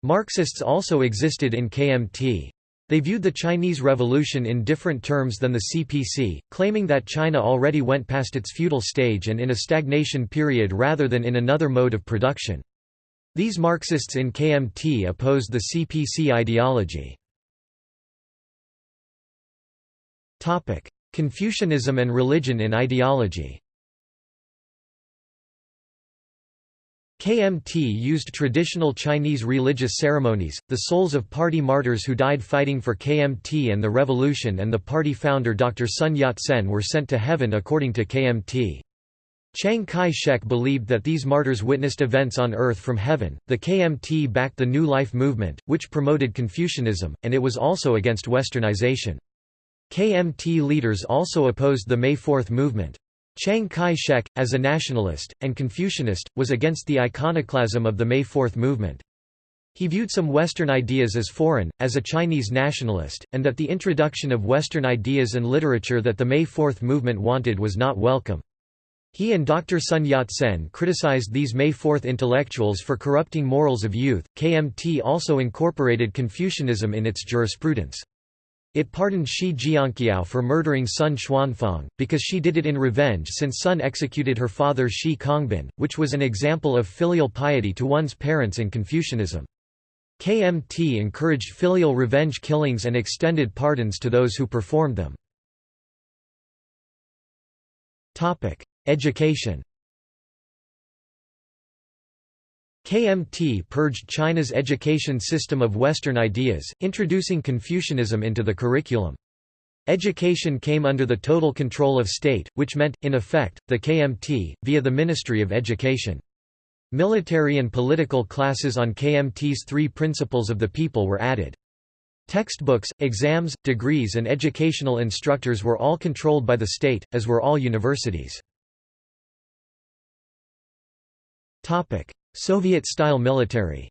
Marxists also existed in KMT. They viewed the Chinese Revolution in different terms than the CPC, claiming that China already went past its feudal stage and in a stagnation period rather than in another mode of production. These Marxists in KMT opposed the CPC ideology. Confucianism and religion in ideology KMT used traditional Chinese religious ceremonies, the souls of party martyrs who died fighting for KMT and the revolution and the party founder Dr. Sun Yat-sen were sent to heaven according to KMT. Chiang Kai-shek believed that these martyrs witnessed events on earth from heaven. The KMT backed the New Life movement, which promoted Confucianism, and it was also against westernization. KMT leaders also opposed the May Fourth movement. Chiang Kai-shek, as a nationalist, and Confucianist, was against the iconoclasm of the May Fourth movement. He viewed some Western ideas as foreign, as a Chinese nationalist, and that the introduction of Western ideas and literature that the May Fourth movement wanted was not welcome. He and Dr. Sun Yat-sen criticized these May Fourth intellectuals for corrupting morals of youth. KMT also incorporated Confucianism in its jurisprudence. It pardoned Shi Jianqiao for murdering Sun Xuanfang, because she did it in revenge since Sun executed her father Shi Kongbin, which was an example of filial piety to one's parents in Confucianism. KMT encouraged filial revenge killings and extended pardons to those who performed them. Education KMT purged China's education system of Western ideas, introducing Confucianism into the curriculum. Education came under the total control of state, which meant, in effect, the KMT, via the Ministry of Education. Military and political classes on KMT's three principles of the people were added. Textbooks, exams, degrees and educational instructors were all controlled by the state, as were all universities. Soviet-style military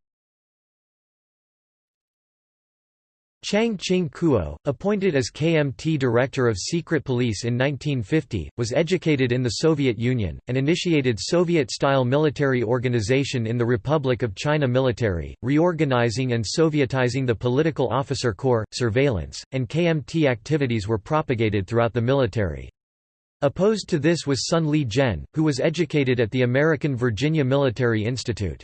Chiang Ching-kuo, appointed as KMT Director of Secret Police in 1950, was educated in the Soviet Union, and initiated Soviet-style military organization in the Republic of China military, reorganizing and Sovietizing the political officer corps, surveillance, and KMT activities were propagated throughout the military. Opposed to this was Sun Li-jen, who was educated at the American Virginia Military Institute.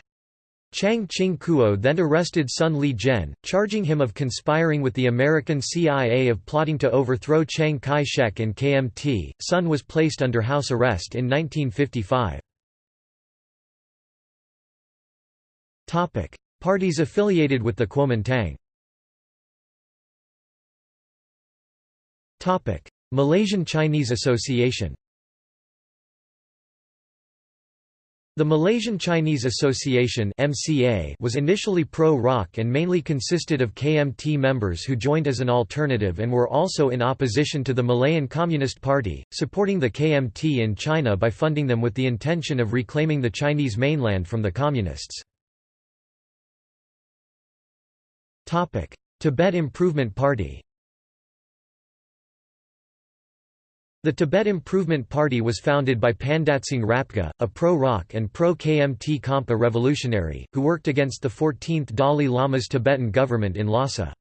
Chiang Ching-kuo then arrested Sun Li-jen, charging him of conspiring with the American CIA of plotting to overthrow Chiang Kai-shek and KMT. Sun was placed under house arrest in 1955. Parties affiliated with the Kuomintang Malaysian Chinese Association The Malaysian Chinese Association was initially pro-ROC and mainly consisted of KMT members who joined as an alternative and were also in opposition to the Malayan Communist Party, supporting the KMT in China by funding them with the intention of reclaiming the Chinese mainland from the Communists. Tibet Improvement Party The Tibet Improvement Party was founded by Pandatsing Rapkha, a pro-ROC and pro-KMT Khampa revolutionary, who worked against the 14th Dalai Lama's Tibetan government in Lhasa.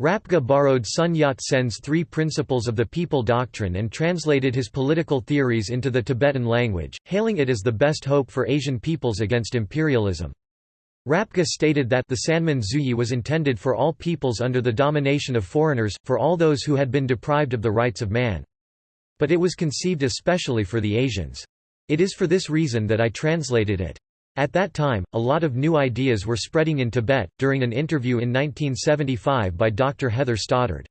Rapkha borrowed Sun Yat-sen's Three Principles of the People doctrine and translated his political theories into the Tibetan language, hailing it as the best hope for Asian peoples against imperialism. Rapkha stated that the Sanmin Zhuyi was intended for all peoples under the domination of foreigners, for all those who had been deprived of the rights of man. But it was conceived especially for the Asians. It is for this reason that I translated it. At that time, a lot of new ideas were spreading in Tibet. During an interview in 1975 by Dr. Heather Stoddard.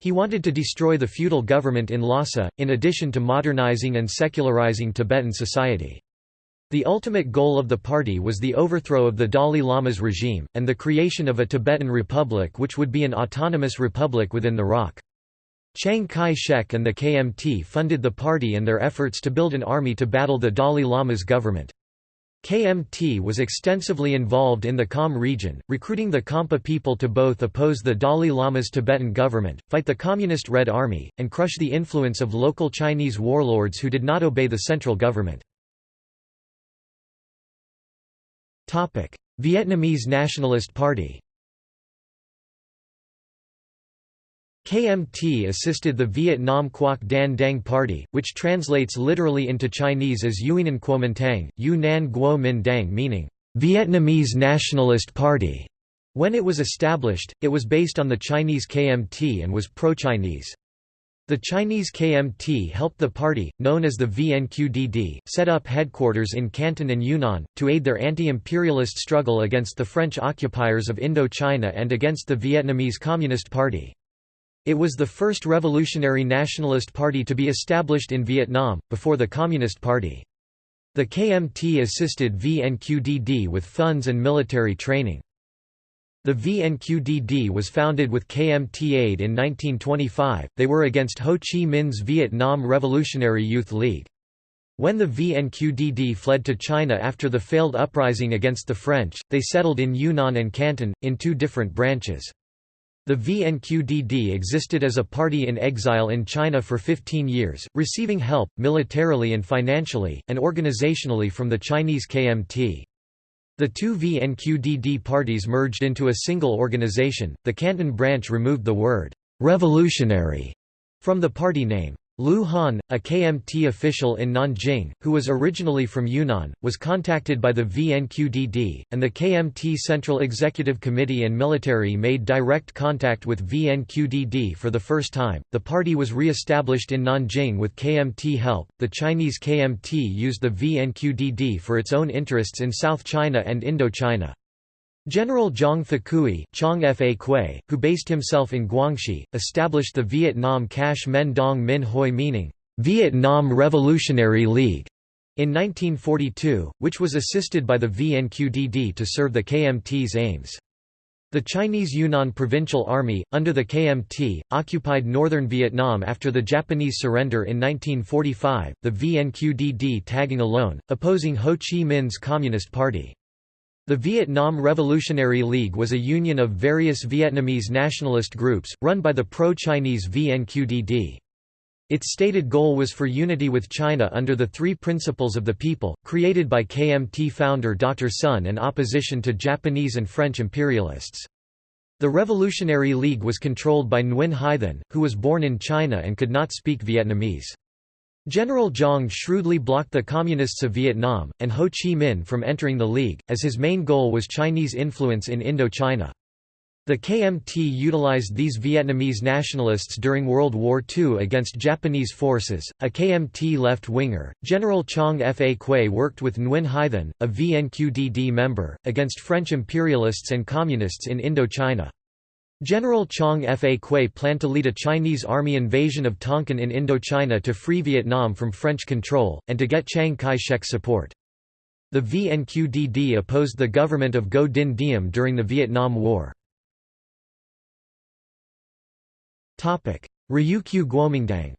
He wanted to destroy the feudal government in Lhasa, in addition to modernizing and secularizing Tibetan society. The ultimate goal of the party was the overthrow of the Dalai Lama's regime, and the creation of a Tibetan republic which would be an autonomous republic within the ROC. Chiang Kai-shek and the KMT funded the party and their efforts to build an army to battle the Dalai Lama's government. KMT was extensively involved in the Kham region, recruiting the Khampa people to both oppose the Dalai Lama's Tibetan government, fight the Communist Red Army, and crush the influence of local Chinese warlords who did not obey the central government. Vietnamese Nationalist Party KMT assisted the Vietnam Quoc Dan Dang Party, which translates literally into Chinese as Yuinan Kuomintang, Yu Nan Guo Min Dang meaning, Vietnamese Nationalist Party. When it was established, it was based on the Chinese KMT and was pro-Chinese. The Chinese KMT helped the party, known as the VNQDD, set up headquarters in Canton and Yunnan, to aid their anti-imperialist struggle against the French occupiers of Indochina and against the Vietnamese Communist Party. It was the first revolutionary nationalist party to be established in Vietnam, before the Communist Party. The KMT assisted VNQDD with funds and military training. The VNQDD was founded with KMT aid in 1925, they were against Ho Chi Minh's Vietnam Revolutionary Youth League. When the VNQDD fled to China after the failed uprising against the French, they settled in Yunnan and Canton, in two different branches. The VNQDD existed as a party in exile in China for 15 years, receiving help, militarily and financially, and organizationally from the Chinese KMT. The two VNQDD parties merged into a single organization. The Canton branch removed the word revolutionary from the party name. Liu Han, a KMT official in Nanjing, who was originally from Yunnan, was contacted by the VNQDD, and the KMT Central Executive Committee and military made direct contact with VNQDD for the first time. The party was re established in Nanjing with KMT help. The Chinese KMT used the VNQDD for its own interests in South China and Indochina. General Zhang Fakui Chong Fa Kui, who based himself in Guangxi, established the Vietnam Cach Menh Dong Min Hoi meaning, Vietnam Revolutionary League, in 1942, which was assisted by the VNQDD to serve the KMT's aims. The Chinese Yunnan Provincial Army, under the KMT, occupied northern Vietnam after the Japanese surrender in 1945, the VNQDD tagging alone, opposing Ho Chi Minh's Communist Party. The Vietnam Revolutionary League was a union of various Vietnamese nationalist groups, run by the pro-Chinese VNQDD. Its stated goal was for unity with China under the Three Principles of the People, created by KMT founder Dr. Sun and opposition to Japanese and French imperialists. The Revolutionary League was controlled by Nguyen Hai Thanh, who was born in China and could not speak Vietnamese. General Zhang shrewdly blocked the Communists of Vietnam, and Ho Chi Minh from entering the League, as his main goal was Chinese influence in Indochina. The KMT utilized these Vietnamese nationalists during World War II against Japanese forces. A KMT left winger, General Chong Fa Kui worked with Nguyen Hai Thanh, a VNQDD member, against French imperialists and communists in Indochina. General Chong Fa Kui planned to lead a Chinese army invasion of Tonkin in Indochina to free Vietnam from French control, and to get Chiang Kai-shek's support. The VNQDD opposed the government of Ngo Dinh Diem during the Vietnam War. Ryukyu Guomingdang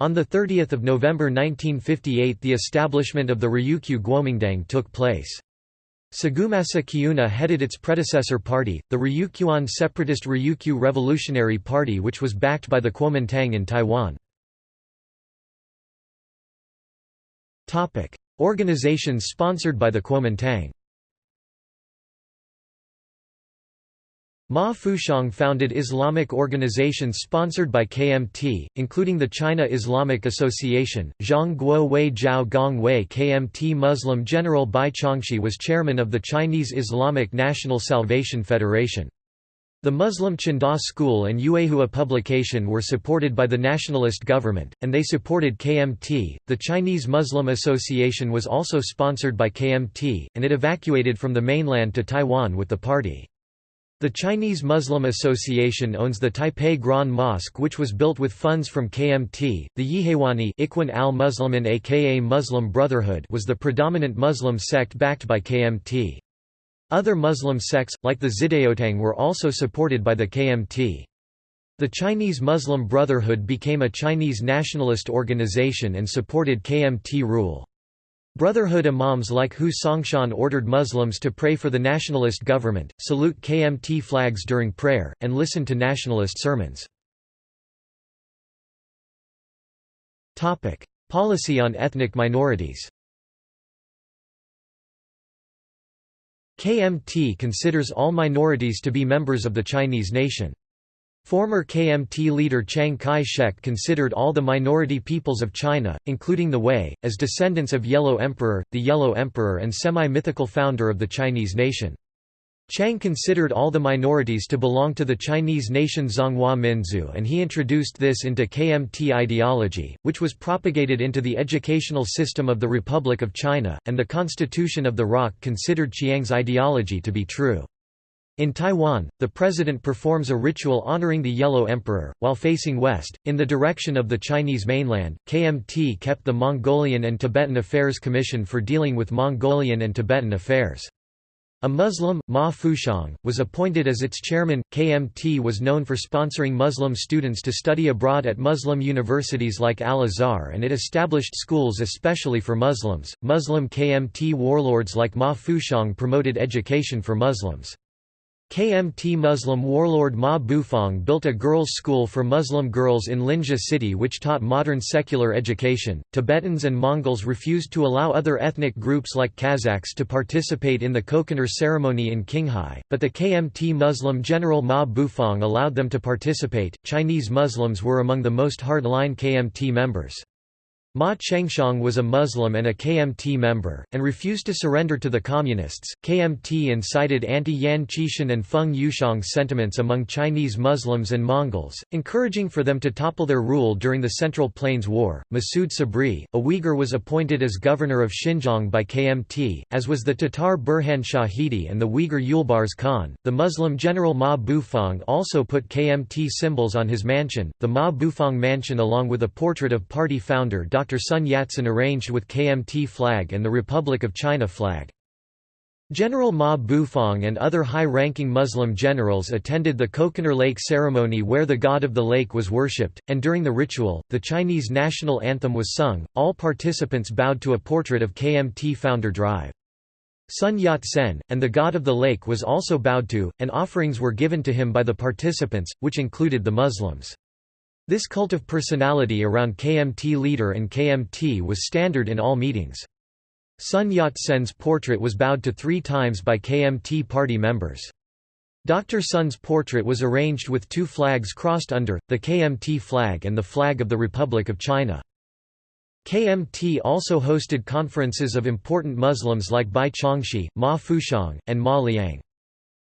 On 30 November 1958 the establishment of the Ryukyu Guomingdang took place. Sagumasa Kiuna headed its predecessor party, the Ryukyuan separatist Ryukyu Revolutionary Party which was backed by the Kuomintang in Taiwan. Organizations sponsored by the Kuomintang Ma Fuxiang founded Islamic organizations sponsored by KMT, including the China Islamic Association. Zhang Guo Wei Zhao Gong Wei KMT Muslim General Bai Chongxi was chairman of the Chinese Islamic National Salvation Federation. The Muslim Chengda School and Yuehua publication were supported by the nationalist government, and they supported KMT. The Chinese Muslim Association was also sponsored by KMT, and it evacuated from the mainland to Taiwan with the party. The Chinese Muslim Association owns the Taipei Grand Mosque which was built with funds from KMT. The Yihewani Ikhwan al-Muslimin aka Muslim Brotherhood was the predominant Muslim sect backed by KMT. Other Muslim sects, like the Xidaotang were also supported by the KMT. The Chinese Muslim Brotherhood became a Chinese nationalist organization and supported KMT rule. Brotherhood imams like Hu Songshan ordered Muslims to pray for the nationalist government, salute KMT flags during prayer, and listen to nationalist sermons. Policy on ethnic minorities KMT considers all minorities to be members of the Chinese nation. Former KMT leader Chiang Kai-shek considered all the minority peoples of China, including the Hui, as descendants of Yellow Emperor, the Yellow Emperor and semi-mythical founder of the Chinese nation. Chiang considered all the minorities to belong to the Chinese nation Zhonghua Minzu and he introduced this into KMT ideology, which was propagated into the educational system of the Republic of China, and the Constitution of the ROC considered Chiang's ideology to be true. In Taiwan, the president performs a ritual honoring the Yellow Emperor, while facing west, in the direction of the Chinese mainland. KMT kept the Mongolian and Tibetan Affairs Commission for dealing with Mongolian and Tibetan affairs. A Muslim, Ma Fuxiang, was appointed as its chairman. KMT was known for sponsoring Muslim students to study abroad at Muslim universities like Al Azhar and it established schools especially for Muslims. Muslim KMT warlords like Ma Fuxiang promoted education for Muslims. KMT Muslim warlord Ma Bufang built a girls' school for Muslim girls in Linxia city which taught modern secular education. Tibetans and Mongols refused to allow other ethnic groups like Kazakhs to participate in the Kokonur ceremony in Qinghai, but the KMT Muslim general Ma Bufang allowed them to participate. Chinese Muslims were among the most hard-line KMT members. Ma Chengxiang was a Muslim and a KMT member, and refused to surrender to the Communists. KMT incited anti Yan Xishan and Feng Yuxiang sentiments among Chinese Muslims and Mongols, encouraging for them to topple their rule during the Central Plains War. Masood Sabri, a Uyghur, was appointed as governor of Xinjiang by KMT, as was the Tatar Burhan Shahidi and the Uyghur Yulbars Khan. The Muslim general Ma Bufang also put KMT symbols on his mansion, the Ma Bufang Mansion, along with a portrait of party founder. Dr. Sun Yat-sen arranged with KMT flag and the Republic of China flag. General Ma Bufang and other high-ranking Muslim generals attended the Kokonur Lake ceremony where the god of the lake was worshipped, and during the ritual, the Chinese national anthem was sung. All participants bowed to a portrait of KMT founder Drive. Sun Yat-sen, and the god of the lake was also bowed to, and offerings were given to him by the participants, which included the Muslims. This cult of personality around KMT leader and KMT was standard in all meetings. Sun Yat-sen's portrait was bowed to three times by KMT party members. Dr. Sun's portrait was arranged with two flags crossed under, the KMT flag and the flag of the Republic of China. KMT also hosted conferences of important Muslims like Bai Chongxi, Ma Fuxiang, and Ma Liang.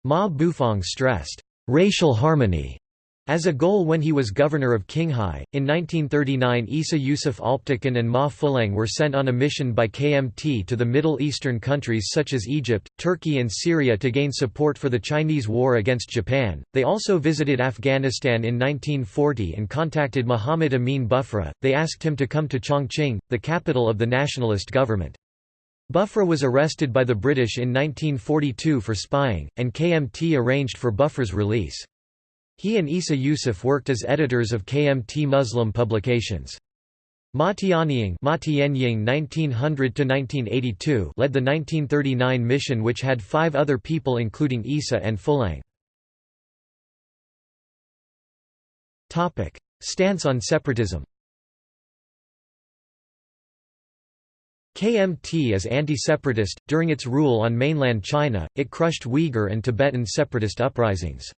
Ma Bufang stressed, "...racial harmony", as a goal when he was governor of Qinghai, in 1939 Isa Yusuf Alptekin and Ma Fulang were sent on a mission by KMT to the Middle Eastern countries such as Egypt, Turkey and Syria to gain support for the Chinese war against Japan. They also visited Afghanistan in 1940 and contacted Muhammad Amin Bughra. They asked him to come to Chongqing, the capital of the nationalist government. Bughra was arrested by the British in 1942 for spying, and KMT arranged for Bughra's release. He and Isa Yusuf worked as editors of KMT Muslim publications. Ma Tianying (1900–1982) led the 1939 mission, which had five other people, including Isa and Fulang. Topic: Stance on separatism. KMT is anti-separatist. During its rule on mainland China, it crushed Uyghur and Tibetan separatist uprisings.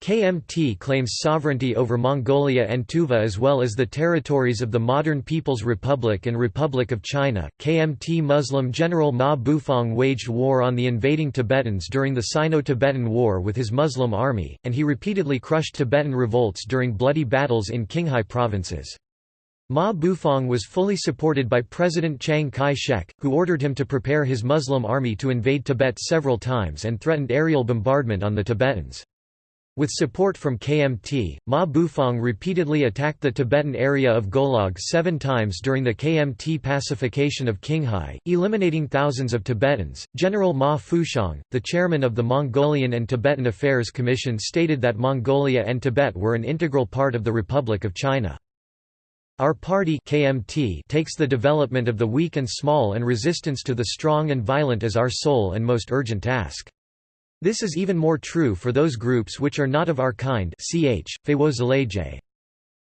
KMT claims sovereignty over Mongolia and Tuva as well as the territories of the modern People's Republic and Republic of China. KMT Muslim General Ma Bufang waged war on the invading Tibetans during the Sino Tibetan War with his Muslim army, and he repeatedly crushed Tibetan revolts during bloody battles in Qinghai provinces. Ma Bufang was fully supported by President Chiang Kai-shek, who ordered him to prepare his Muslim army to invade Tibet several times and threatened aerial bombardment on the Tibetans. With support from KMT, Ma Bufang repeatedly attacked the Tibetan area of Golog seven times during the KMT pacification of Qinghai, eliminating thousands of Tibetans. General Ma Fuxiang, the chairman of the Mongolian and Tibetan Affairs Commission, stated that Mongolia and Tibet were an integral part of the Republic of China. Our party KMT takes the development of the weak and small and resistance to the strong and violent as our sole and most urgent task. This is even more true for those groups which are not of our kind ch.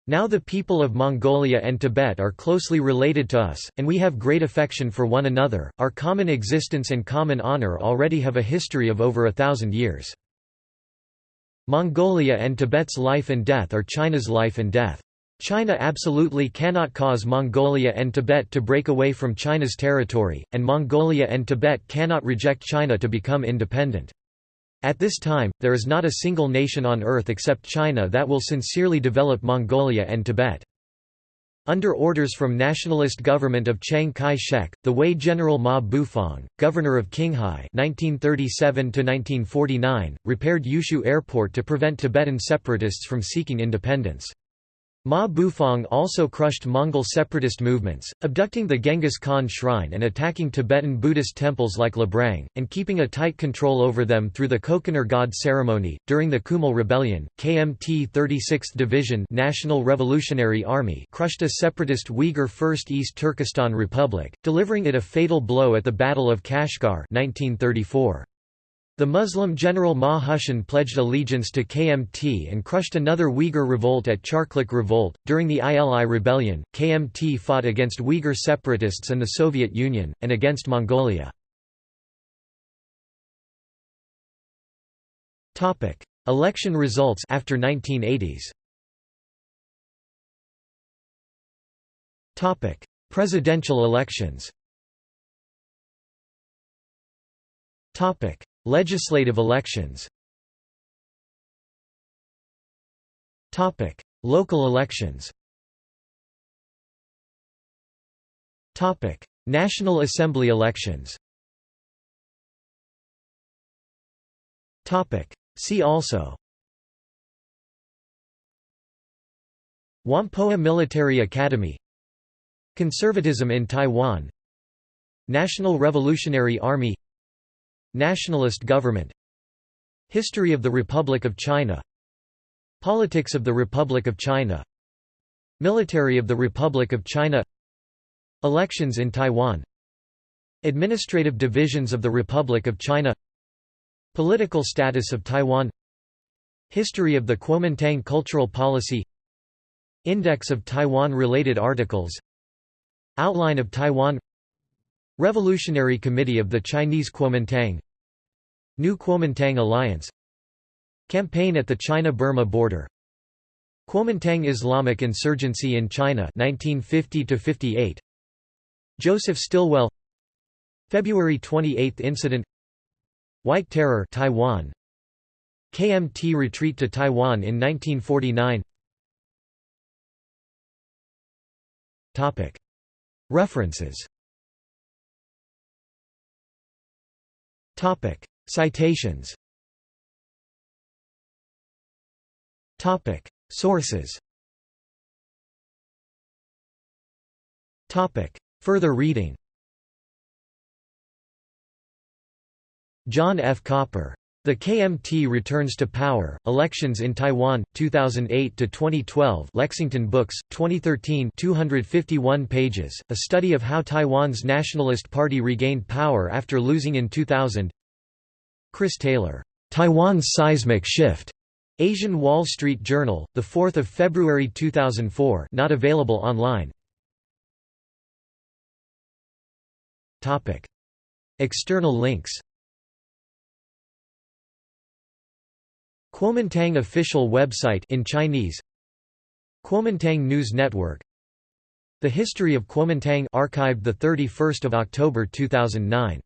Now the people of Mongolia and Tibet are closely related to us, and we have great affection for one another. Our common existence and common honor already have a history of over a thousand years. Mongolia and Tibet's life and death are China's life and death. China absolutely cannot cause Mongolia and Tibet to break away from China's territory, and Mongolia and Tibet cannot reject China to become independent. At this time, there is not a single nation on earth except China that will sincerely develop Mongolia and Tibet. Under orders from nationalist government of Chiang Kai-shek, the Hui General Ma Bufang, governor of Qinghai 1937 repaired Yushu Airport to prevent Tibetan separatists from seeking independence. Ma Bufang also crushed Mongol separatist movements, abducting the Genghis Khan shrine and attacking Tibetan Buddhist temples like Labrang, and keeping a tight control over them through the Kokonur God ceremony. During the Kumul Rebellion, KMT 36th Division National Revolutionary Army crushed a separatist Uyghur First East Turkestan Republic, delivering it a fatal blow at the Battle of Kashgar 1934. The Muslim general Ma Hushan pledged allegiance to KMT and crushed another Uyghur revolt at Charklik Revolt. During the ILI rebellion, KMT fought against Uyghur separatists and the Soviet Union, and against Mongolia. Election results after 1980s. Topic: Presidential elections Legislative elections. Topic: Local elections. Topic: National Assembly elections. Topic: See also. Whampoa Military Academy. Conservatism in Taiwan. National Revolutionary Army Nationalist government History of the Republic of China Politics of the Republic of China Military of the Republic of China Elections in Taiwan Administrative divisions of the Republic of China Political status of Taiwan History of the Kuomintang cultural policy Index of Taiwan-related articles Outline of Taiwan Revolutionary Committee of the Chinese Kuomintang New Kuomintang Alliance Campaign at the China-Burma border Kuomintang Islamic insurgency in China 1950 58 Joseph Stilwell February 28 incident White Terror Taiwan KMT retreat to Taiwan in 1949 Topic. References Topic. Citations. Topic. Sources. Topic. Further reading. John F. Copper. The KMT Returns to Power, Elections in Taiwan, 2008 to 2012. Lexington Books, 2013 251 pages, a study of how Taiwan's Nationalist Party regained power after losing in 2000 Chris Taylor, "'Taiwan's Seismic Shift' Asian Wall Street Journal, 4 February 2004 not available online Topic. External links Kuomintang official website in Chinese Kuomintang News Network. The History of Kuomintang archived the 31st of October 2009